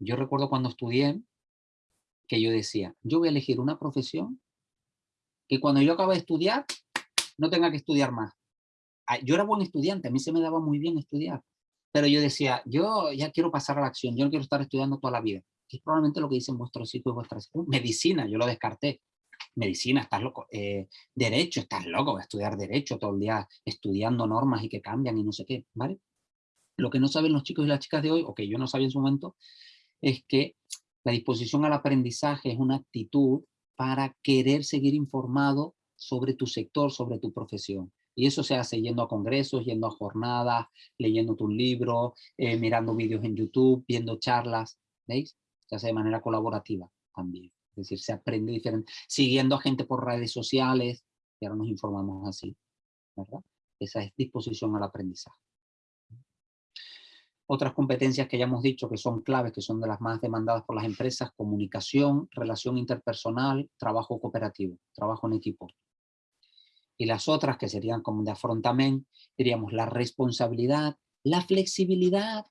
Yo recuerdo cuando estudié que yo decía, yo voy a elegir una profesión que cuando yo acabe de estudiar, no tenga que estudiar más. Ah, yo era buen estudiante, a mí se me daba muy bien estudiar, pero yo decía, yo ya quiero pasar a la acción, yo no quiero estar estudiando toda la vida. es probablemente lo que dicen vuestros hijos y vuestras. Medicina, yo lo descarté. Medicina, estás loco. Eh, derecho, estás loco, voy a estudiar derecho todo el día estudiando normas y que cambian y no sé qué, ¿vale? Lo que no saben los chicos y las chicas de hoy, o que yo no sabía en su momento, es que la disposición al aprendizaje es una actitud para querer seguir informado sobre tu sector, sobre tu profesión. Y eso se hace yendo a congresos, yendo a jornadas, leyendo tu libro, eh, mirando vídeos en YouTube, viendo charlas, ¿veis? Se hace de manera colaborativa. también. Es decir, se aprende diferente, siguiendo a gente por redes sociales, y ahora nos informamos así. Esa es disposición al aprendizaje. Otras competencias que ya hemos dicho que son claves, que son de las más demandadas por las empresas, comunicación, relación interpersonal, trabajo cooperativo, trabajo en equipo. Y las otras que serían como de afrontamiento, diríamos la responsabilidad, la flexibilidad.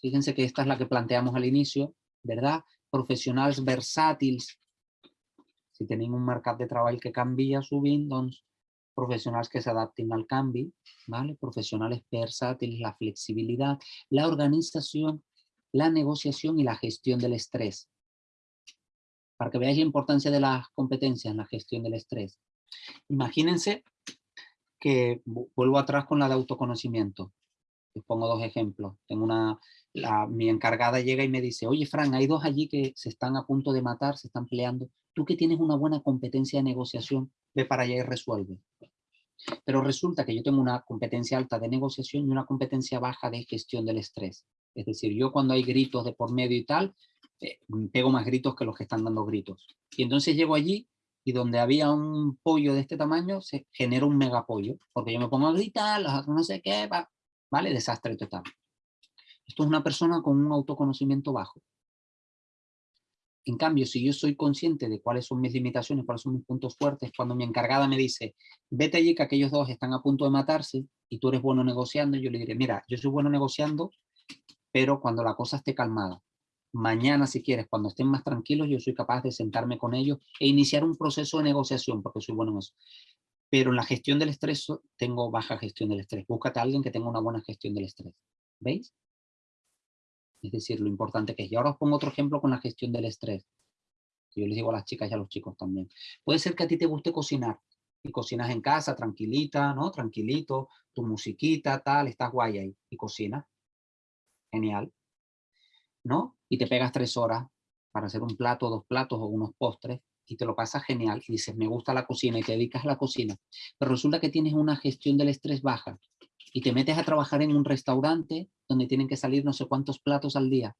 Fíjense que esta es la que planteamos al inicio, ¿verdad? Profesionales versátiles. Si tienen un mercado de trabajo que cambia su Windows, profesionales que se adapten al cambio, ¿vale? profesionales versátiles, la flexibilidad, la organización, la negociación y la gestión del estrés. Para que veáis la importancia de las competencias en la gestión del estrés. Imagínense que vuelvo atrás con la de autoconocimiento. Les pongo dos ejemplos. Tengo una, mi encargada llega y me dice, oye Fran, hay dos allí que se están a punto de matar, se están peleando. Tú que tienes una buena competencia de negociación, ve para allá y resuelve. Pero resulta que yo tengo una competencia alta de negociación y una competencia baja de gestión del estrés. Es decir, yo cuando hay gritos de por medio y tal, eh, pego más gritos que los que están dando gritos. Y entonces llego allí y donde había un pollo de este tamaño, se genera un megapollo, porque yo me pongo a gritar, no sé qué, ¿vale? Desastre total. Esto es una persona con un autoconocimiento bajo. En cambio, si yo soy consciente de cuáles son mis limitaciones, cuáles son mis puntos fuertes, cuando mi encargada me dice, vete allí que aquellos dos están a punto de matarse y tú eres bueno negociando, yo le diré, mira, yo soy bueno negociando, pero cuando la cosa esté calmada. Mañana, si quieres, cuando estén más tranquilos, yo soy capaz de sentarme con ellos e iniciar un proceso de negociación, porque soy bueno en eso. Pero en la gestión del estrés, tengo baja gestión del estrés. Búscate a alguien que tenga una buena gestión del estrés. ¿Veis? Es decir, lo importante que es. Y ahora os pongo otro ejemplo con la gestión del estrés. yo les digo a las chicas y a los chicos también. Puede ser que a ti te guste cocinar. Y cocinas en casa, tranquilita, ¿no? Tranquilito, tu musiquita, tal, estás guay ahí. Y cocinas. Genial. ¿No? Y te pegas tres horas para hacer un plato, dos platos o unos postres y te lo pasas genial y dices, me gusta la cocina y te dedicas a la cocina, pero resulta que tienes una gestión del estrés baja y te metes a trabajar en un restaurante donde tienen que salir no sé cuántos platos al día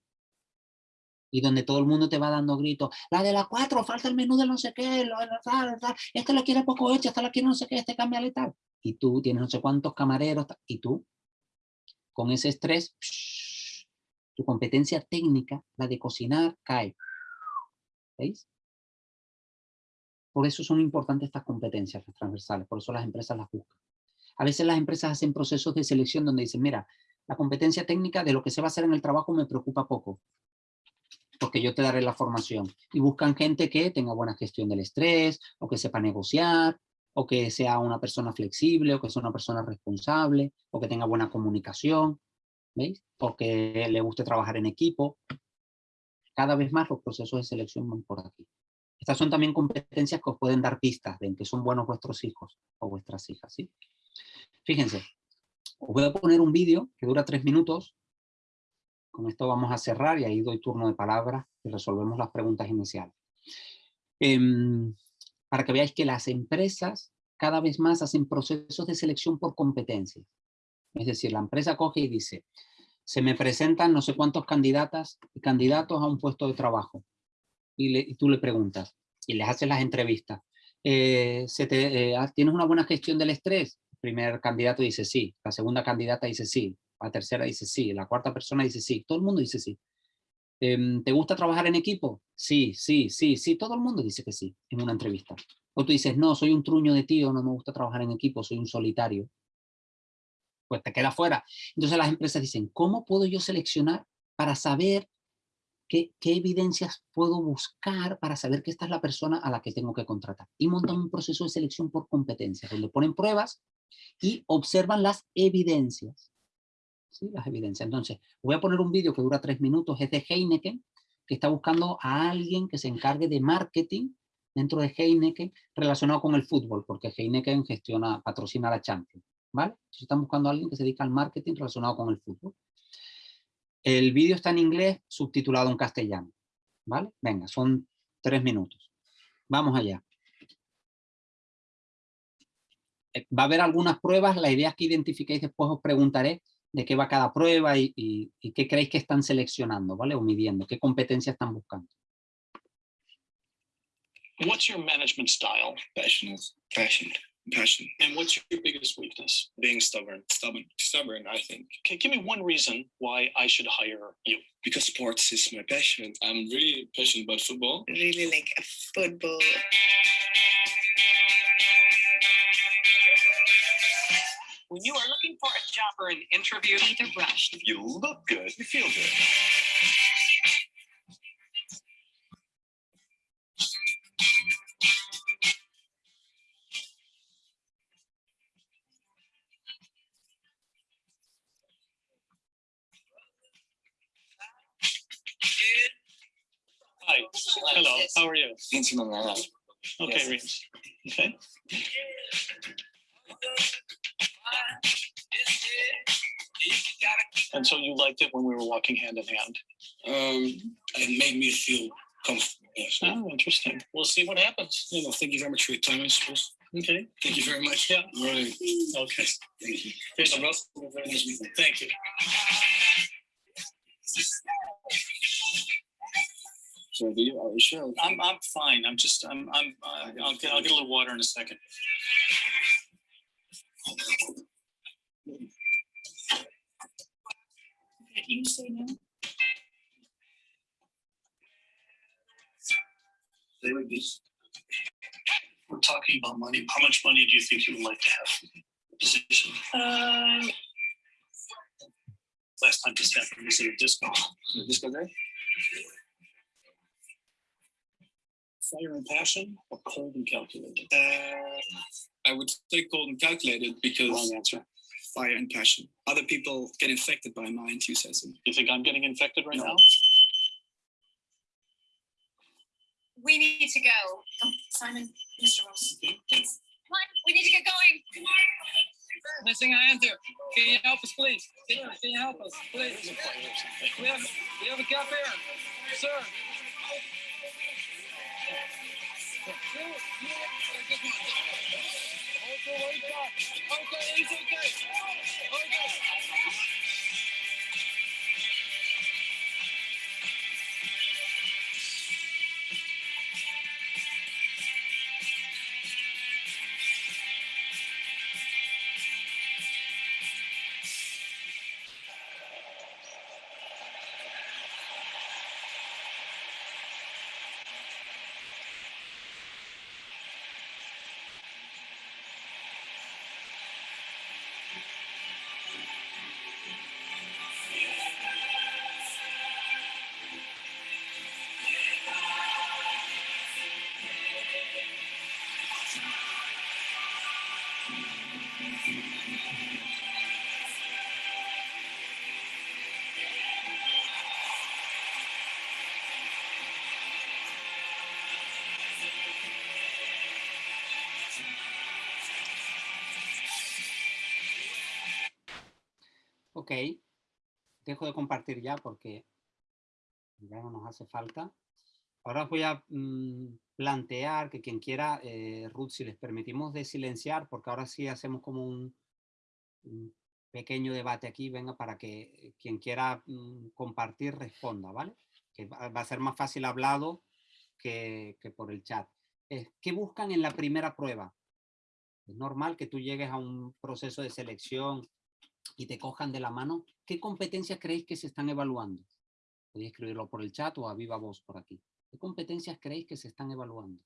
y donde todo el mundo te va dando gritos, la de la cuatro, falta el menú de no sé qué, lo, tal, tal, este lo quiere poco hecho, esta lo quiere no sé qué, este cambia y tal. Y tú tienes no sé cuántos camareros, y tú, con ese estrés, tu competencia técnica, la de cocinar, cae. ¿Veis? Por eso son importantes estas competencias transversales, por eso las empresas las buscan. A veces las empresas hacen procesos de selección donde dicen, mira, la competencia técnica de lo que se va a hacer en el trabajo me preocupa poco, porque yo te daré la formación. Y buscan gente que tenga buena gestión del estrés, o que sepa negociar, o que sea una persona flexible, o que sea una persona responsable, o que tenga buena comunicación, ¿veis? O que le guste trabajar en equipo. Cada vez más los procesos de selección van por aquí. Estas son también competencias que os pueden dar pistas de en que son buenos vuestros hijos o vuestras hijas, ¿sí? Fíjense, os voy a poner un vídeo que dura tres minutos. Con esto vamos a cerrar y ahí doy turno de palabra y resolvemos las preguntas iniciales. Em, para que veáis que las empresas cada vez más hacen procesos de selección por competencia. Es decir, la empresa coge y dice, se me presentan no sé cuántos candidatas y candidatos a un puesto de trabajo. Y, tú le preguntas, y les haces las entrevistas. Eh, se te, eh, ¿Tienes una buena gestión del estrés? primer candidato dice sí, la segunda candidata dice sí, la tercera dice sí, la cuarta persona dice sí, todo el mundo dice sí. Em, ¿Te gusta trabajar en equipo? Sí, sí, sí, sí, todo el mundo dice que sí en una entrevista. O tú dices, no, soy un truño de tío, no me gusta trabajar en equipo, soy un solitario. Pues te queda fuera. Entonces las empresas dicen, ¿cómo puedo yo seleccionar para saber qué, qué evidencias puedo buscar para saber que esta es la persona a la que tengo que contratar? Y montan un proceso de selección por competencias, donde ponen pruebas y observan las evidencias. ¿Sí? Las evidencias. Entonces, voy a poner un vídeo que dura tres minutos, es de Heineken, que está buscando a alguien que se encargue de marketing dentro de Heineken relacionado con el fútbol, porque Heineken gestiona, patrocina la Champions. ¿vale? Entonces están buscando a alguien que se dedica al marketing relacionado con el fútbol. El vídeo está en inglés, subtitulado en castellano. ¿Vale? Venga, son tres minutos. Vamos allá. Eh, va a haber algunas pruebas, la idea es que identifiquéis, después os preguntaré de qué va cada prueba y, qué creéis que están seleccionando, ¿vale? O midiendo, qué competencias están buscando. What's your management style? Passion. Passion. And what's your biggest weakness? Being stubborn. Stubborn. Stubborn, I think. Okay, give me one reason why I should hire you. Because sports is my passion. I'm really passionate about football. really like a football. When you are looking for a job or an interview, Be the rush. If you look good, you feel good. How are you? Dan naar Okay, Yes. Reams. Okay. And so you liked it when we were walking hand in hand. Um, it made me feel comfortable. Yes. Oh, interesting. We'll see what happens. Yeah, well, thank you very much for your time, I suppose. Okay. Thank you very much. Yeah. All right. Okay. Thank you. Thank Mr. you. Ross, have a. Thank you. So, do you, are you sure? I'm, I'm fine. I'm just, I'm, I'm, uh, I'll get, I'll get a little water in a second. You say no? They were just We're talking about money. How much money do you think you would like to have? Position. Um, Last time this happened was at a disco. this guy there. Fire and passion or cold and calculated? Uh, I would say cold and calculated because Wrong answer. fire and passion. Other people get infected by my enthusiasm. You think I'm getting infected right No. now? we need to go. Come, Simon, Mr. Ross, please. Come on, we need to get going. Missing a hand here. Can you help us, please? Can you, can you help us, please? There's a fire or something. We have, we have a gap here, sir. Okay, okay, okay. Ok, dejo de compartir ya porque ya no nos hace falta. Ahora os voy a mm, plantear que quien quiera, eh, Ruth, si les permitimos de silenciar, porque ahora sí hacemos como un, pequeño debate aquí, venga, para que quien quiera mm, compartir responda, ¿vale? Que va, va a ser más fácil hablado que, que por el chat. Eh, ¿Qué buscan en la primera prueba? Es normal que tú llegues a un proceso de selección y te cojan de la mano, ¿qué competencias creéis que se están evaluando? Podéis escribirlo por el chat o a viva voz por aquí. ¿Qué competencias creéis que se están evaluando?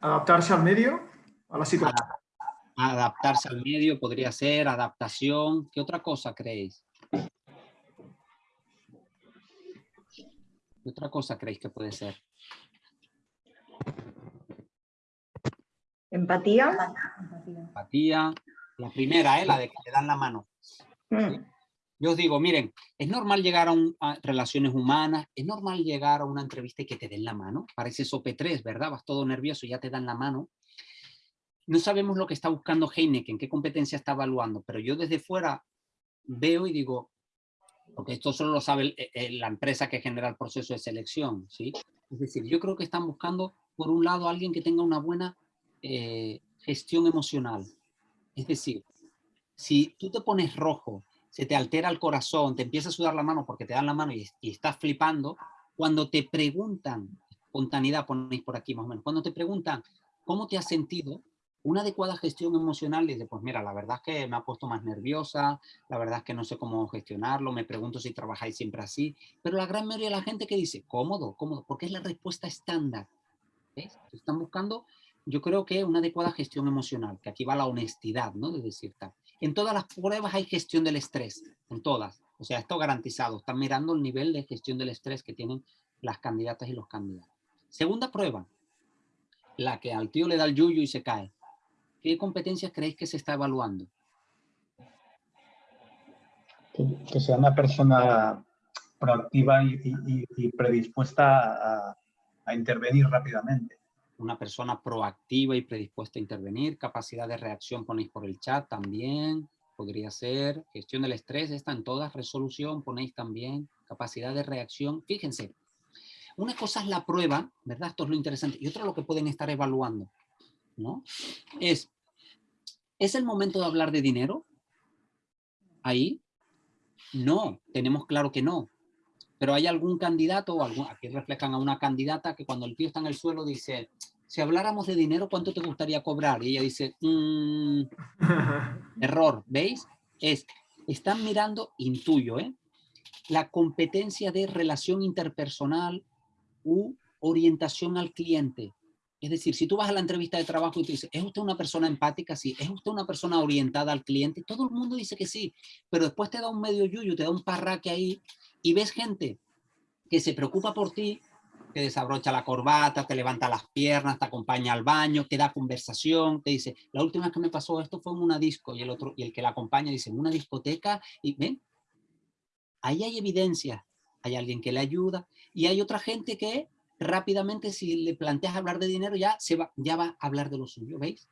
Adaptarse al medio, a la situación. Adaptarse al medio podría ser, adaptación. ¿Qué otra cosa creéis? ¿Qué otra cosa creéis que puede ser? Empatía. Empatía. La primera, ¿eh? la de que te dan la mano. Mm, Yo os digo, miren, es normal llegar a, un- a relaciones humanas, es normal llegar a una entrevista y que te den la mano. Parece sope 3, ¿verdad? Vas todo nervioso y ya te dan la mano. No sabemos lo que está buscando Heineken, qué competencia está evaluando, pero yo desde fuera veo y digo, porque esto solo lo sabe el- el- la empresa que genera el proceso de selección, ¿sí? Es decir, yo creo que están buscando, por un lado, alguien que tenga una buena eh, gestión emocional. Es decir, si tú te pones rojo, se te altera el corazón, te empieza a sudar la mano porque te dan la mano y, y estás flipando, cuando te preguntan, espontaneidad ponéis por aquí más o menos, cuando te preguntan cómo te has sentido, una adecuada gestión emocional dice, pues mira, la verdad es que me ha puesto más nerviosa, la verdad es que no sé cómo gestionarlo, me pregunto si trabajáis siempre así, pero la gran mayoría de la gente que dice, cómodo, cómodo, porque es la respuesta estándar. ¿Ves? Están buscando, yo creo que una adecuada gestión emocional, que aquí va la honestidad, ¿no? De decir tal. En todas las pruebas hay gestión del estrés, en todas. O sea, esto garantizado. Están mirando el nivel de gestión del estrés que tienen las candidatas y los candidatos. Segunda prueba, la que al tío le da el yuyu y se cae. ¿Qué competencias creéis que se está evaluando? Que, sea una persona proactiva y predispuesta a, a intervenir rápidamente. Una persona proactiva y predispuesta a intervenir. Capacidad de reacción ponéis por el chat también. Podría ser. Gestión del estrés, está en todas. Resolución ponéis también. Capacidad de reacción. Fíjense, una cosa es la prueba, ¿verdad? Esto es lo interesante. Y otra lo que pueden estar evaluando, ¿no? Es, ¿es el momento de hablar de dinero? Ahí. No, tenemos claro que no. Pero hay algún candidato, o algún, aquí reflejan a una candidata que cuando el tío está en el suelo dice, si habláramos de dinero, ¿cuánto te gustaría cobrar? Y ella dice, "Mm, <laughs> error, ¿veis? Es, están mirando, intuyo, ¿eh? La competencia de relación interpersonal u orientación al cliente. Es decir, si tú vas a la entrevista de trabajo y te dices, ¿es usted una persona empática? Sí. ¿Es usted una persona orientada al cliente? Todo el mundo dice que sí, pero después te da un medio yuyu, te da un parraque ahí y ves gente que se preocupa por ti, te desabrocha la corbata, te levanta las piernas, te acompaña al baño, te da conversación, te dice, la última que me pasó esto fue en una disco y el otro y el que la acompaña dice, en una discoteca y ven, ahí hay evidencia, hay alguien que le ayuda y hay otra gente que rápidamente si le planteas hablar de dinero ya, se va, ya va a hablar de lo suyo, ¿veis?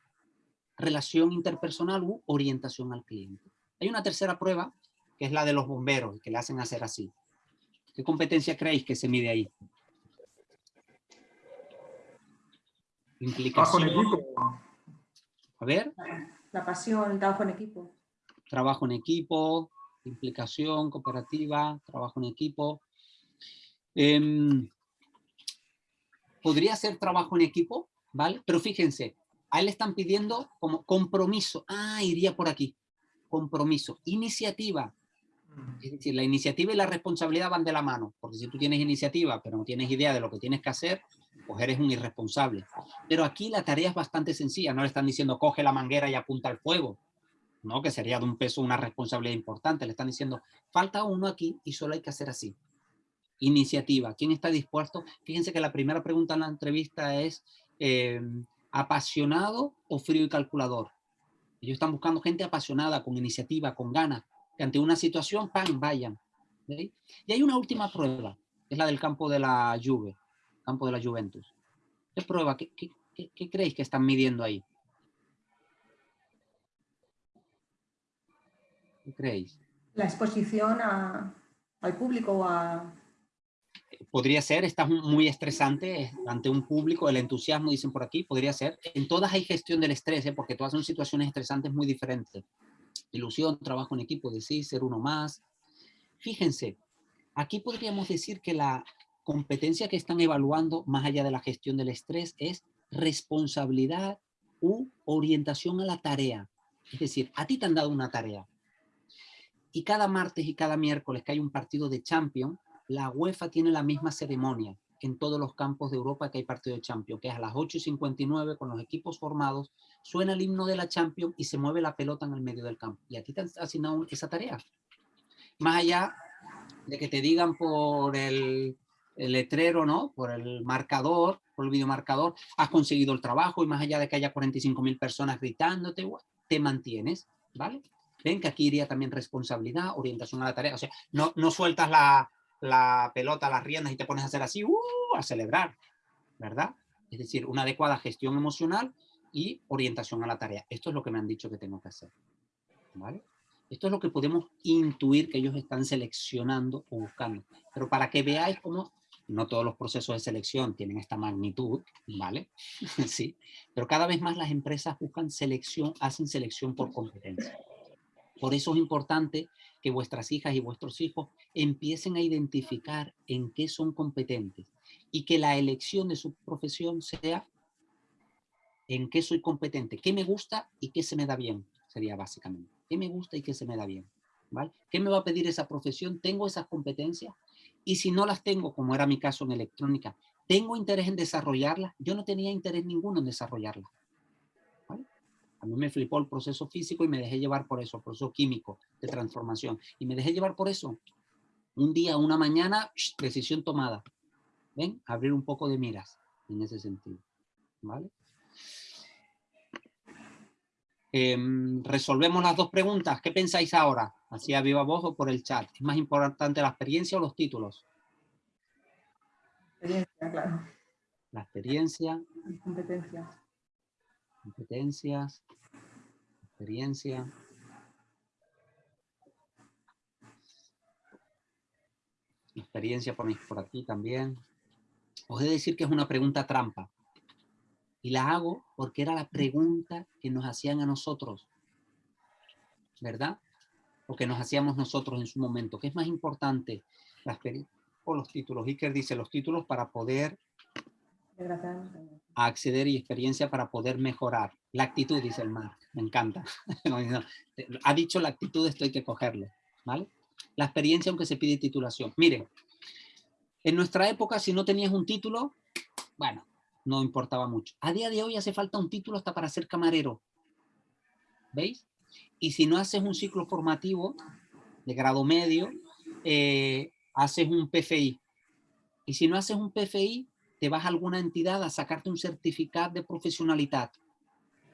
Relación interpersonal u orientación al cliente. Hay una tercera prueba que es la de los bomberos, que le hacen hacer así. ¿Qué competencia creéis que se mide ahí? Trabajo en Implicación. equipo. A ver, La pasión, el trabajo en equipo. trabajo en equipo, implicación, cooperativa, trabajo en equipo. Em, podría ser trabajo en equipo, ¿vale? Pero fíjense, a él le están pidiendo como compromiso. Ah, iría por aquí. Compromiso. Iniciativa. Es decir, la iniciativa y la responsabilidad van de la mano. Porque si tú tienes iniciativa, pero no tienes idea de lo que tienes que hacer, pues eres un irresponsable. Pero aquí la tarea es bastante sencilla. No le están diciendo coge la manguera y apunta al fuego. ¿no? Que sería de un peso una responsabilidad importante. Le están diciendo, falta uno aquí y solo hay que hacer así. Iniciativa. ¿Quién está dispuesto? Fíjense que la primera pregunta en la entrevista es, eh, ¿apasionado o frío y calculador? Ellos están buscando gente apasionada, con iniciativa, con ganas, ante una situación, ¡pam!, vayan. ¿veis? Y hay una última prueba, es la del campo de la Juve, campo de la Juventus. ¿Qué prueba? ¿Qué, qué, qué- qué creéis que están midiendo ahí? ¿Qué creéis? La exposición a- al público o a... Podría ser, estás muy estresante eh, ante un público, el entusiasmo, dicen por aquí, podría ser. En todas hay gestión del estrés, eh, porque todas son situaciones estresantes muy diferentes. Ilusión, trabajo en equipo, decir, ser uno más. Fíjense, aquí podríamos decir que la competencia que están evaluando, más allá de la gestión del estrés, es responsabilidad u orientación a la tarea. Es decir, a ti te han dado una tarea. Y cada martes y cada miércoles que hay un partido de Champions, la UEFA tiene la misma ceremonia en todos los campos de Europa que hay partido de Champions, que es a las 8 y 59 con los equipos formados, suena el himno de la Champions y se mueve la pelota en el medio del campo. Y a ti te han asignado esa tarea. Más allá de que te digan por el, el letrero, ¿no? Por el marcador, por el videomarcador, has conseguido el trabajo y más allá de que haya 45 mil personas gritándote, te mantienes, ¿vale? Ven que aquí iría también responsabilidad, orientación a la tarea. O sea, no, no sueltas la, la pelota, las riendas y te pones a hacer así, ¡uh! a celebrar, ¿verdad? Es decir, una adecuada gestión emocional y orientación a la tarea. Esto es lo que me han dicho que tengo que hacer, ¿vale? Esto es lo que podemos intuir que ellos están seleccionando o buscando. Pero para que veáis cómo no todos los procesos de selección tienen esta magnitud, ¿vale? <laughs> sí, pero cada vez más las empresas buscan selección, hacen selección por competencia. Por eso es importante que vuestras hijas y vuestros hijos empiecen a identificar en qué son competentes y que la elección de su profesión sea en qué soy competente, qué me gusta y qué se me da bien, sería básicamente. ¿Qué me gusta y qué se me da bien? ¿Vale? ¿Qué me va a pedir esa profesión? ¿Tengo esas competencias? Y si no las tengo, como era mi caso en electrónica, ¿tengo interés en desarrollarlas? Yo no tenía interés ninguno en desarrollarlas. A mí me flipó el proceso físico y me dejé llevar por eso, el proceso químico de transformación. Y me dejé llevar por eso. Un día, una mañana, decisión tomada. ¿Ven? Abrir un poco de miras en ese sentido. ¿Vale? Em, resolvemos las dos preguntas. ¿Qué pensáis ahora? Así a viva voz o por el chat. ¿Es más importante la experiencia o los títulos? Experiencia, claro. La experiencia, Competencias. Competencias, experiencia. Experiencia por aquí también. Os he de decir que es una pregunta trampa. Y la hago porque era la pregunta que nos hacían a nosotros. ¿Verdad? O que nos hacíamos nosotros en su momento. ¿Qué es más importante? La o los títulos. Iker dice los títulos para poder. Acceder y experiencia para poder mejorar. La actitud, dice el Mark. Me encanta. <laughs> Ha dicho la actitud, esto hay que cogerlo. ¿Vale? La experiencia, aunque se pide titulación. Miren, en nuestra época, si no tenías un título, bueno, no importaba mucho. A día de hoy hace falta un título hasta para ser camarero. ¿Veis? Y si no haces un ciclo formativo de grado medio, eh, haces un PFI. Y si no haces un PFI, te vas a alguna entidad a sacarte un certificado de profesionalidad.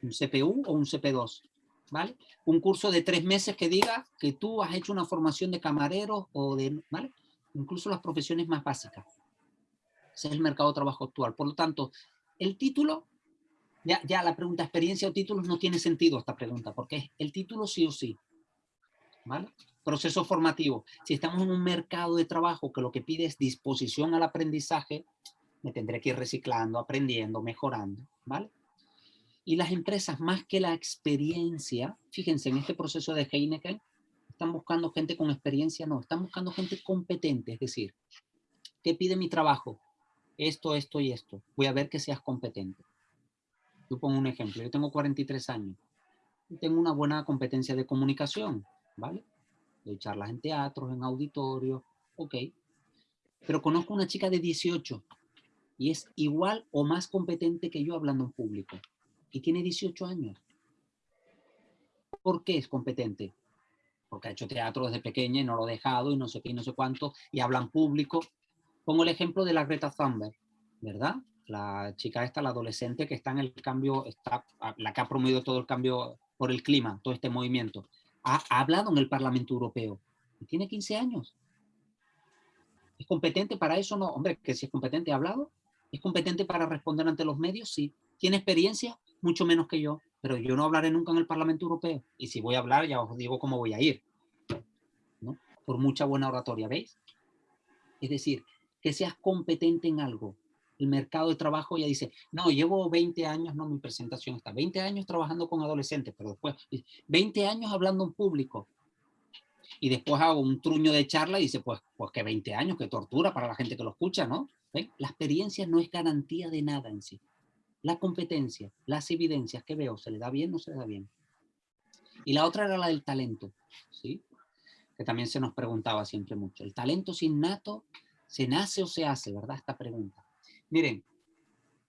Un CPU o un CP2. ¿Vale? Un curso de tres meses que diga que tú has hecho una formación de camarero o de... ¿Vale? Incluso las profesiones más básicas. Ese es el mercado de trabajo actual. Por lo tanto, el título, ya, ya la pregunta experiencia o títulos no tiene sentido esta pregunta, porque es el título sí o sí. ¿Vale? Proceso formativo. Si estamos en un mercado de trabajo que lo que pide es disposición al aprendizaje, me tendré que ir reciclando, aprendiendo, mejorando. ¿Vale? Y las empresas, más que la experiencia, fíjense, en este proceso de Heineken, están buscando gente con experiencia, no, están buscando gente competente, es decir, ¿qué pide mi trabajo? Esto, esto y esto. Voy a ver que seas competente. Yo pongo un ejemplo, yo tengo 43 años y tengo una buena competencia de comunicación, ¿vale? De charlas en teatros, en auditorios, ok. Pero conozco una chica de 18 y es igual o más competente que yo hablando en público y tiene 18 años. ¿Por qué es competente? Porque ha hecho teatro desde pequeña y no lo ha dejado y no sé qué y no sé cuánto y habla en público. Pongo el ejemplo de la Greta Thunberg, ¿verdad? La chica esta, la adolescente que está en el cambio, está, la que ha promovido todo el cambio por el clima, todo este movimiento. Ha, ha hablado en el Parlamento Europeo y tiene 15 años. ¿Es competente para eso? No, hombre, que si es competente, ¿ha hablado? ¿Es competente para responder ante los medios? Sí. ¿Tiene experiencia? Mucho menos que yo, pero yo no hablaré nunca en el Parlamento Europeo. Y si voy a hablar, ya os digo cómo voy a ir. ¿no? Por mucha buena oratoria, ¿veis? Es decir, que seas competente en algo. El mercado de trabajo ya dice, no, llevo 20 años, no, mi presentación está, 20 años trabajando con adolescentes, pero después, 20 años hablando en público. Y después hago un truño de charla y dice, pues, pues que 20 años, que tortura para la gente que lo escucha, ¿no? ¿Ven? La experiencia no es garantía de nada en sí. La competencia, las evidencias que veo, ¿se le da bien o no se le da bien? Y la otra era la del talento, ¿sí? Que también se nos preguntaba siempre mucho. ¿El talento es innato? ¿Se nace o se hace? ¿Verdad? Esta pregunta. Miren,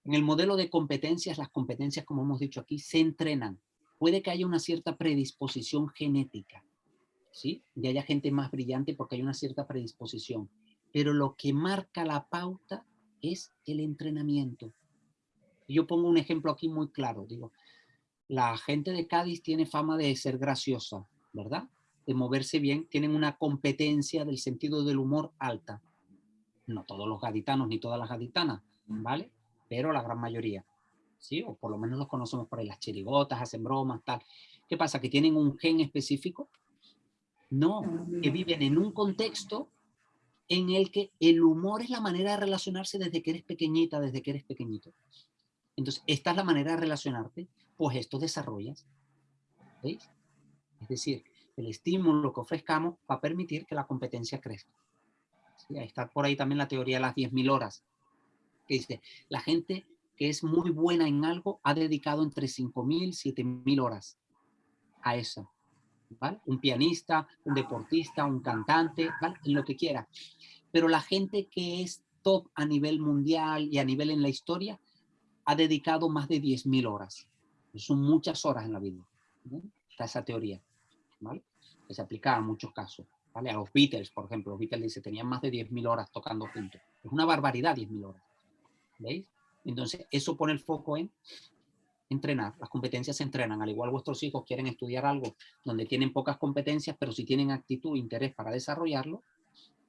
en el modelo de competencias, las competencias, como hemos dicho aquí, se entrenan. Puede que haya una cierta predisposición genética, ¿sí? Y haya gente más brillante porque hay una cierta predisposición. Pero lo que marca la pauta es el entrenamiento. Yo pongo un ejemplo aquí muy claro. Digo, la gente de Cádiz tiene fama de ser graciosa, ¿verdad? De moverse bien, tienen una competencia del sentido del humor alta. No todos los gaditanos ni todas las gaditanas, ¿vale? Pero la gran mayoría, ¿sí? O por lo menos los conocemos por ahí, las chirigotas, hacen bromas, tal. ¿Qué pasa? ¿Que tienen un gen específico? No, que viven en un contexto en el que el humor es la manera de relacionarse desde que eres pequeñita, desde que eres pequeñito. Entonces, esta es la manera de relacionarte, pues esto desarrollas. ¿Veis? Es decir, el estímulo que ofrezcamos va a permitir que la competencia crezca. Sí, está por ahí también la teoría de las 10.000 horas, que dice, la gente que es muy buena en algo ha dedicado entre 5.000 y 7.000 horas a eso. ¿Vale? Un pianista, un deportista, un cantante, ¿vale? lo que quiera. Pero la gente que es top a nivel mundial y a nivel en la historia ha dedicado más de 10.000 horas. Son muchas horas en la vida. ¿no? Está esa teoría, ¿vale? Que se aplica a muchos casos, ¿vale? A los Beatles, por ejemplo, los Beatles dice, tenían más de 10.000 horas tocando juntos. Es una barbaridad 10.000 horas, ¿veis? Entonces, eso pone el foco en entrenar. Las competencias se entrenan. Al igual vuestros hijos quieren estudiar algo donde tienen pocas competencias, pero si tienen actitud e interés para desarrollarlo,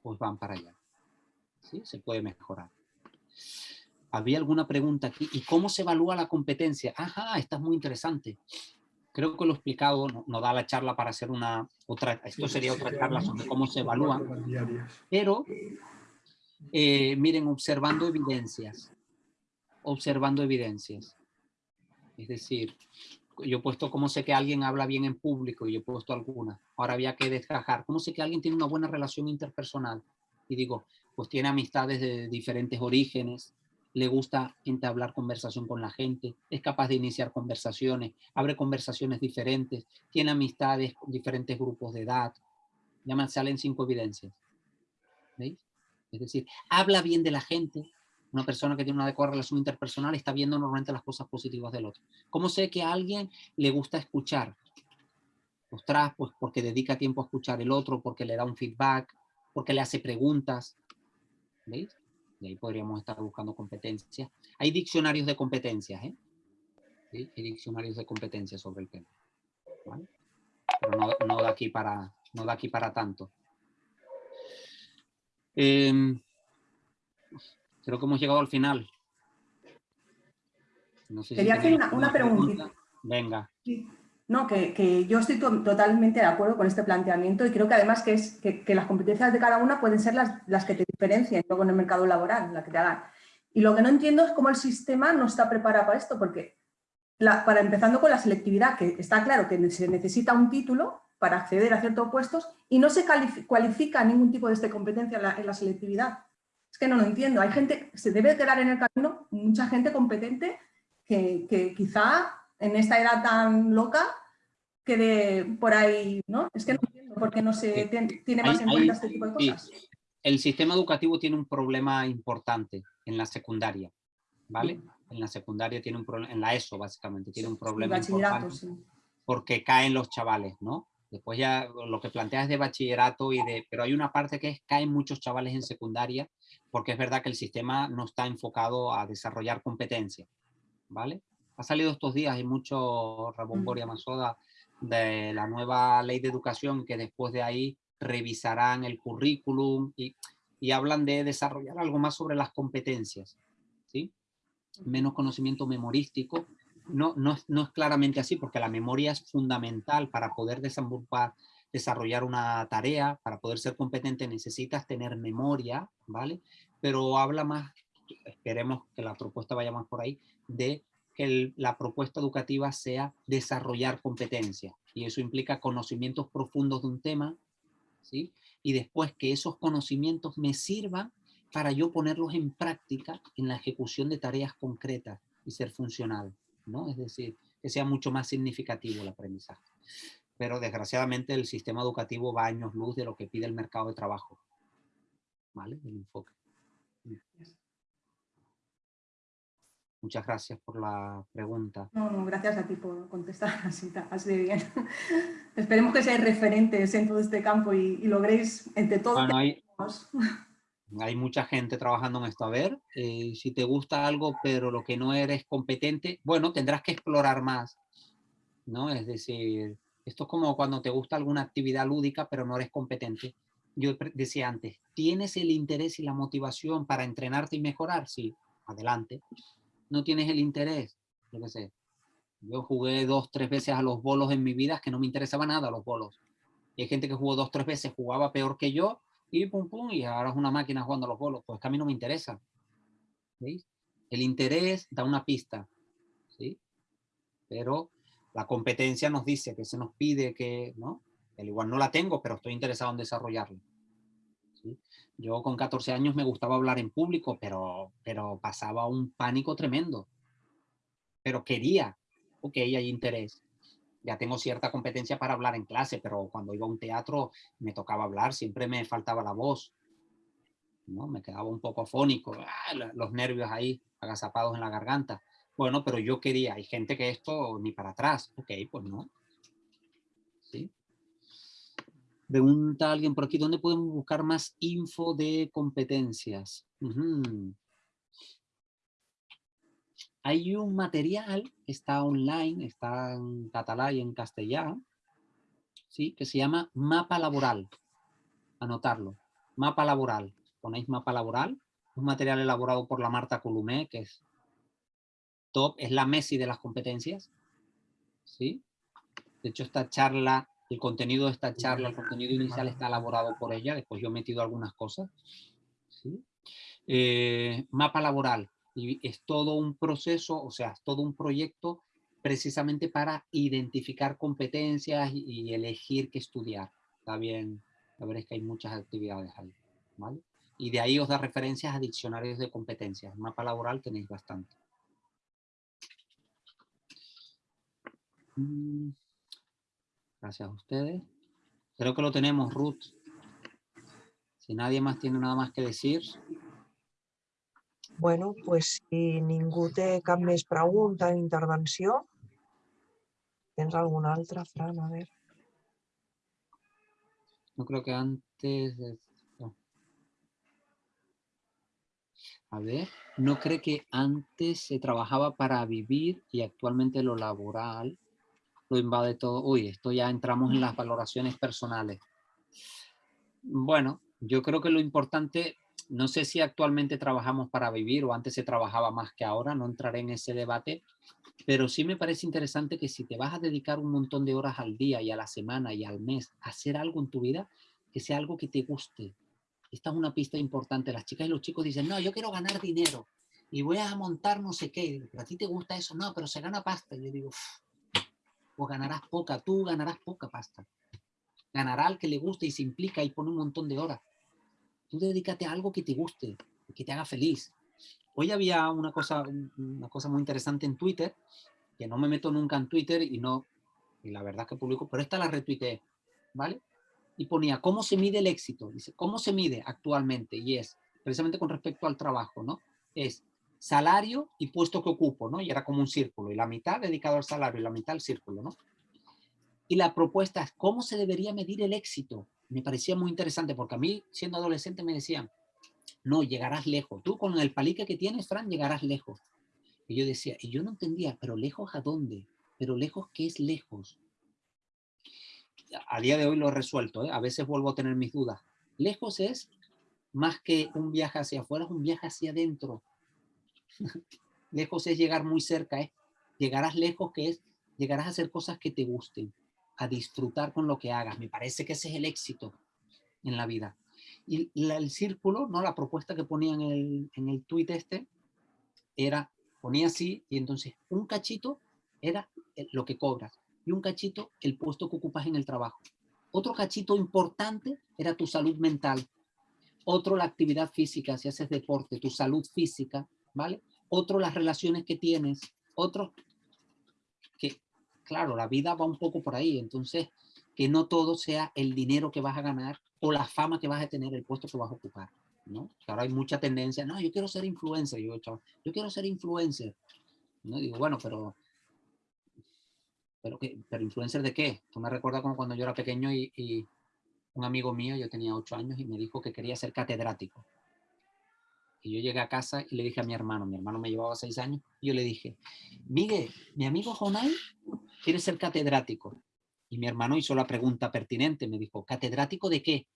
pues van para allá. ¿Sí? Se puede mejorar. ¿Había alguna pregunta aquí? ¿Y cómo se evalúa la competencia? Ajá, esta es muy interesante. Creo que lo he explicado, no, no da la charla para hacer una otra, esto sería otra charla sobre cómo se evalúa. Pero, eh, miren, observando evidencias. Observando evidencias. Es decir, yo he puesto cómo sé que alguien habla bien en público y yo he puesto alguna. Ahora había que desgajar. ¿Cómo sé que alguien tiene una buena relación interpersonal? Y digo, pues tiene amistades de diferentes orígenes, le gusta entablar conversación con la gente, es capaz de iniciar conversaciones, abre conversaciones diferentes, tiene amistades con diferentes grupos de edad. Me salen cinco evidencias. ¿Veis? Es decir, habla bien de la gente, una persona que tiene una adecuada relación interpersonal está viendo normalmente las cosas positivas del otro. ¿Cómo sé que a alguien le gusta escuchar? Ostras, pues porque dedica tiempo a escuchar el otro, porque le da un feedback, porque le hace preguntas. ¿Veis? Y ahí podríamos estar buscando competencias. Hay diccionarios de competencias, ¿eh? ¿Sí? Hay diccionarios de competencias sobre el tema. Pero no, no, da aquí para, no da aquí para tanto. Eh, Creo que hemos llegado al final. No sé Quería si hacer una, una preguntita. Pregunta. Venga. Sí. No, que, que, yo estoy to totalmente de acuerdo con este planteamiento y creo que además que, es, que, que las competencias de cada una pueden ser las, las, que te diferencien luego en el mercado laboral, las que te hagan. Y lo que no entiendo es cómo el sistema no está preparado para esto, porque la, para empezando con la selectividad, que está claro que se necesita un título para acceder a ciertos puestos y no se cualifica ningún tipo de este competencia en la, en la selectividad. Es que no lo entiendo. Hay gente, se debe quedar en el camino, mucha gente competente que, que quizá en esta edad tan loca quede por ahí, ¿no? Es que no entiendo por qué no se tiene más en cuenta este tipo de cosas. Sí. El sistema educativo tiene un problema importante en la secundaria, ¿vale? En la secundaria tiene un problema, en la ESO básicamente, tiene un problema importante sí. porque caen los chavales, ¿no? Después ya lo que planteas de bachillerato y de... Pero hay una parte que es caen muchos chavales en secundaria porque es verdad que el sistema no está enfocado a desarrollar competencias, ¿vale? Ha salido estos días, hay mucho Rabón y Masoda de la nueva ley de educación que después de ahí revisarán el currículum y, y hablan de desarrollar algo más sobre las competencias, ¿sí? Menos conocimiento memorístico. No, no, no es claramente así porque la memoria es fundamental para poder desarrollar una tarea, para poder ser competente necesitas tener memoria, ¿vale? Pero habla más, esperemos que la propuesta vaya más por ahí, de que el, la propuesta educativa sea desarrollar competencias. Y eso implica conocimientos profundos de un tema, ¿sí? Y después que esos conocimientos me sirvan para yo ponerlos en práctica en la ejecución de tareas concretas y ser funcional, ¿no? Es decir, que sea mucho más significativo el aprendizaje pero desgraciadamente el sistema educativo va a años luz de lo que pide el mercado de trabajo. ¿Vale? El enfoque. Muchas gracias por la pregunta. No, no, gracias a ti por contestar <laughs> así, así de bien. <laughs> Esperemos que seáis referentes en todo este campo y, y logréis entre todos. Bueno, hay, <laughs> hay, mucha gente trabajando en esto. A ver, eh, si te gusta algo, pero lo que no eres competente, bueno, tendrás que explorar más. ¿no? Es decir, esto es como cuando te gusta alguna actividad lúdica, pero no eres competente. Yo decía antes, ¿tienes el interés y la motivación para entrenarte y mejorar? Sí, adelante. ¿No tienes el interés? Yo qué sé. Yo jugué dos, tres veces a los bolos en mi vida, que no me interesaba nada los bolos. Y hay gente que jugó dos, tres veces, jugaba peor que yo, y pum, pum, y ahora es una máquina jugando a los bolos. Pues a mí no me interesa. El interés da una pista, ¿sí? Pero la competencia nos dice que se nos pide que, ¿no? Al igual no la tengo, pero estoy interesado en desarrollarla. ¿sí? Yo con 14 años me gustaba hablar en público, pero, pero pasaba un pánico tremendo. Pero quería, ok, hay interés. Ya tengo cierta competencia para hablar en clase, pero cuando iba a un teatro me tocaba hablar, siempre me faltaba la voz. ¿no? Me quedaba un poco afónico, ¡ah! los nervios ahí agazapados en la garganta. Bueno, pero yo quería, hay gente que esto ni para atrás. Ok, pues no. ¿Sí? Pregunta alguien por aquí, ¿dónde podemos buscar más info de competencias? Ujú. Hay un material, está online, está en catalán y en castellano, ¿sí? que se llama Mapa Laboral. Anotarlo. Mapa Laboral. Ponéis Mapa Laboral. Un material elaborado por la Marta Columé, que es top, es la Messi de las competencias. ¿sí? De hecho, esta charla, el contenido de esta charla, el contenido inicial está elaborado por ella. Después yo he metido algunas cosas. ¿sí? Eh, mapa laboral. Y es todo un proceso, o sea, es todo un proyecto precisamente para identificar competencias y, elegir qué estudiar. Está bien, la verdad es que hay muchas actividades ahí. Y de ahí os da referencias a diccionarios de competencias. Mapa laboral tenéis bastante. Mm, Gracias a ustedes. Creo que lo tenemos, Ruth. Si nadie más tiene nada más que decir. Bueno, pues si ningú té cap més pregunta o intervenció, tens alguna altra, Fran? A veure. No creo que antes... A ver, no cree que antes se trabajaba para vivir y actualmente lo laboral lo invade todo. Uy, esto ya entramos en las valoraciones personales. Bueno, yo creo que lo importante, no sé si actualmente trabajamos para vivir o antes se trabajaba más que ahora, no entraré en ese debate, pero sí me parece interesante que si te vas a dedicar un montón de horas al día y a la semana y al mes a hacer algo en tu vida, que sea algo que te guste. Esta es una pista importante. Las chicas y los chicos dicen, no, yo quiero ganar dinero y voy a montar no sé qué. Digo, ¿Pero a ti te gusta eso? No, pero se gana pasta. Y yo digo, "Uf, pues ganarás poca, tú ganarás poca pasta. Ganará al que le guste y se implica y pone un montón de horas. Tú dedícate a algo que te guste, que te haga feliz. Hoy había una cosa, un- una cosa muy interesante en Twitter, que no me meto nunca en Twitter y no, y la verdad que publico, pero esta la retuiteé, ¿vale? Y ponía, ¿cómo se mide el éxito? Dice, ¿cómo se mide actualmente? Y es, precisamente con respecto al trabajo, ¿no? Es salario y puesto que ocupo, ¿no? Y era como un círculo, y la mitad dedicado al salario y la mitad al círculo, ¿no? Y la propuesta es, ¿cómo se debería medir el éxito? Me parecía muy interesante, porque a mí, siendo adolescente, me decían, no, llegarás lejos. Tú con el palique que tienes, Fran, llegarás lejos. Y yo decía, y yo no entendía, pero lejos a dónde? Pero lejos, ¿qué es lejos? A día de hoy lo he resuelto, ¿eh? a veces vuelvo a tener mis dudas. Lejos es más que un viaje hacia afuera, es un viaje hacia adentro. <laughs> lejos es llegar muy cerca, ¿eh? llegarás lejos, que es llegarás a hacer cosas que te gusten, a disfrutar con lo que hagas. Me parece que ese es el éxito en la vida. Y el círculo, ¿no? la propuesta que ponía en el, en el tuit este, era, ponía así, y entonces un cachito era lo que cobras, y un cachito el puesto que ocupas en el trabajo. Otro cachito importante era tu salud mental. Otro la actividad física, si haces deporte, tu salud física, ¿vale? Otro las relaciones que tienes. Otro claro, la vida va un poco por ahí. Entonces, que no todo sea el dinero que vas a ganar o la fama que vas a tener, el puesto que vas a ocupar. ¿no? Que ahora hay mucha tendencia, no, yo quiero ser influencer. Yo, yo quiero ser influencer. ¿no? Digo, bueno, pero ¿Pero, qué? ¿Pero influencer de qué? Tú me recuerdas como cuando yo era pequeño y, y un amigo mío, yo tenía ocho años, y me dijo que quería ser catedrático. Y yo llegué a casa y le dije a mi hermano, mi hermano me llevaba seis años, y yo le dije, Miguel, mi amigo Jonay quiere ser catedrático. Y mi hermano hizo la pregunta pertinente, me dijo, ¿catedrático de qué?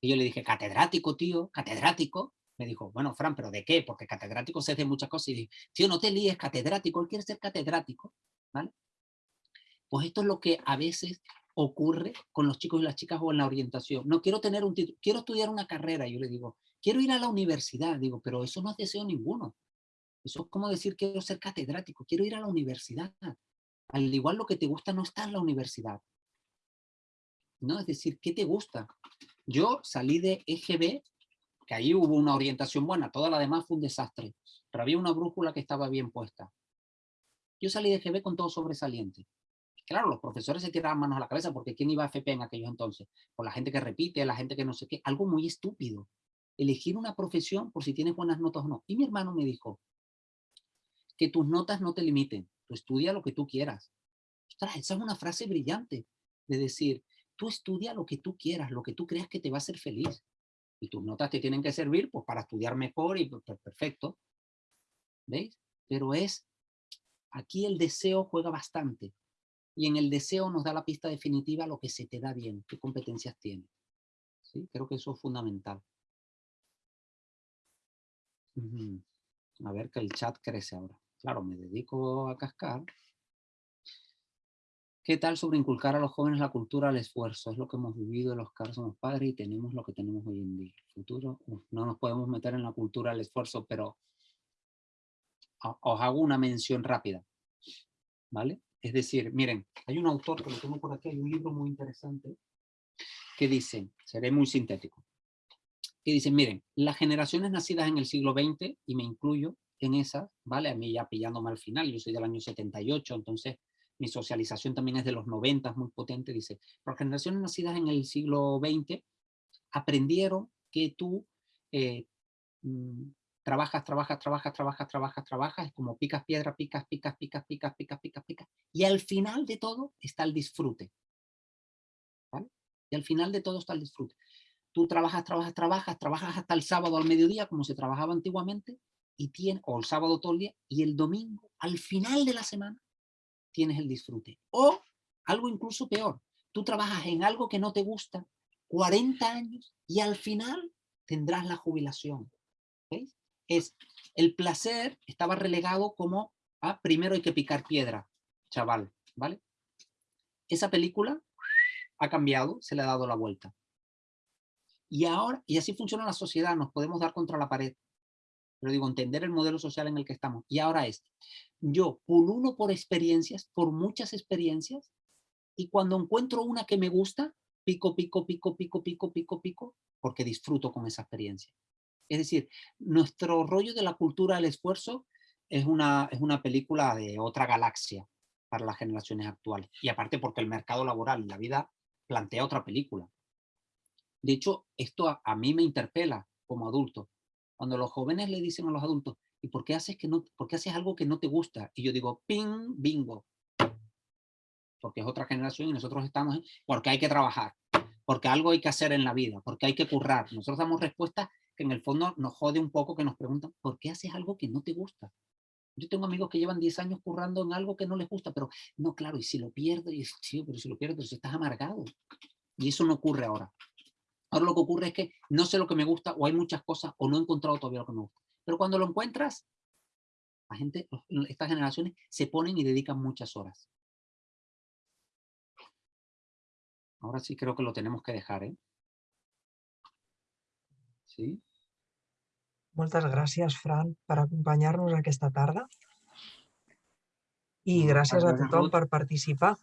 Y yo le dije, catedrático, tío, catedrático. Me dijo, bueno, Fran, ¿pero de qué? Porque catedrático se hace muchas cosas. Y dije, tío, no te líes, catedrático, él quiere ser catedrático, ¿vale? Pues esto es lo que a veces ocurre con los chicos y las chicas o en la orientación. No quiero tener un título, quiero estudiar una carrera. Yo le digo, quiero ir a la universidad. Digo, pero eso no es deseo ninguno. Eso es como decir, quiero ser catedrático, quiero ir a la universidad. Al igual lo que te gusta no está en la universidad. ¿no? Es decir, ¿qué te gusta? Yo salí de EGB, que ahí hubo una orientación buena, toda la demás fue un desastre, pero había una brújula que estaba bien puesta. Yo salí de EGB con todo sobresaliente. Claro, los profesores se tiraban manos a la cabeza porque ¿quién iba a FP en aquellos entonces? Por la gente que repite, la gente que no sé qué, algo muy estúpido. Elegir una profesión por si tienes buenas notas o no. Y mi hermano me dijo, que tus notas no te limiten, tú estudia lo que tú quieras. Ostras, esa es una frase brillante de decir, tú estudia lo que tú quieras, lo que tú creas que te va a hacer feliz. Y tus notas te tienen que servir pues, para estudiar mejor y pues, perfecto. ¿Veis? Pero es, aquí el deseo juega bastante. Y en el deseo nos da la pista definitiva lo que se te da bien, qué competencias tienes. Creo que eso es fundamental. A ver que el chat crece ahora. Claro, me dedico a cascar. ¿Qué tal sobre inculcar a los jóvenes la cultura del esfuerzo? Es lo que hemos vivido los casos somos padres y tenemos lo que tenemos hoy en día. Futuro, uf, no nos podemos meter en la cultura del esfuerzo, pero os hago una mención rápida. ¿Vale? Es decir, miren, hay un autor que lo tengo por aquí, hay un libro muy interesante que dice, seré muy sintético, que dice, miren, las generaciones nacidas en el siglo XX, y me incluyo en esas, ¿vale? A mí ya pillándome al final, yo soy del año 78, entonces mi socialización también es de los 90, es muy potente, dice, las generaciones nacidas en el siglo XX aprendieron que tú eh, mm, trabajas, trabajas, trabajas, trabajas, trabajas, trabajas, es como picas piedra, picas, picas, picas, picas, picas, picas, picas, y al final de todo está el disfrute, ¿vale? Y al final de todo está el disfrute. Tú trabajas, trabajas, trabajas, trabajas hasta el sábado al mediodía, como se trabajaba antiguamente, y tiene, o el sábado todo el día, y el domingo, al final de la semana, tienes el disfrute. O algo incluso peor, tú trabajas en algo que no te gusta 40 años y al final tendrás la jubilación. ¿Veis? Es, el placer estaba relegado como, ah, primero hay que picar piedra, chaval, ¿vale? Esa película ha cambiado, se le ha dado la vuelta. Y ahora, y así funciona la sociedad, nos podemos dar contra la pared. Pero digo, entender el modelo social en el que estamos. Y ahora es, yo pululo por experiencias, por muchas experiencias, y cuando encuentro una que me gusta, pico, pico, pico, pico, pico, pico, pico, porque disfruto con esa experiencia. Es decir, nuestro rollo de la cultura del esfuerzo es una, es una película de otra galaxia para las generaciones actuales. Y aparte porque el mercado laboral y la vida plantea otra película. De hecho, esto a, a mí me interpela como adulto. Cuando los jóvenes le dicen a los adultos, ¿y por qué haces, que no, por qué haces algo que no te gusta? Y yo digo, ping, bingo. Porque es otra generación y nosotros estamos, en, porque hay que trabajar, porque algo hay que hacer en la vida, porque hay que currar. Nosotros damos respuestas que en el fondo nos jode un poco que nos preguntan, ¿por qué haces algo que no te gusta? Yo tengo amigos que llevan 10 años currando en algo que no les gusta, pero no, claro, y si lo pierdo, y sí, pero si lo pierdo, si estás amargado. Y eso no ocurre ahora. Ahora lo que ocurre es que no sé lo que me gusta, o hay muchas cosas, o no he encontrado todavía lo que me gusta. Pero cuando lo encuentras, la gente, estas generaciones se ponen y dedican muchas horas. Ahora sí creo que lo tenemos que dejar, ¿eh? Sí. Moltes gràcies, Fran, per acompanyar-nos aquesta tarda. I No, gràcies a tothom per participar.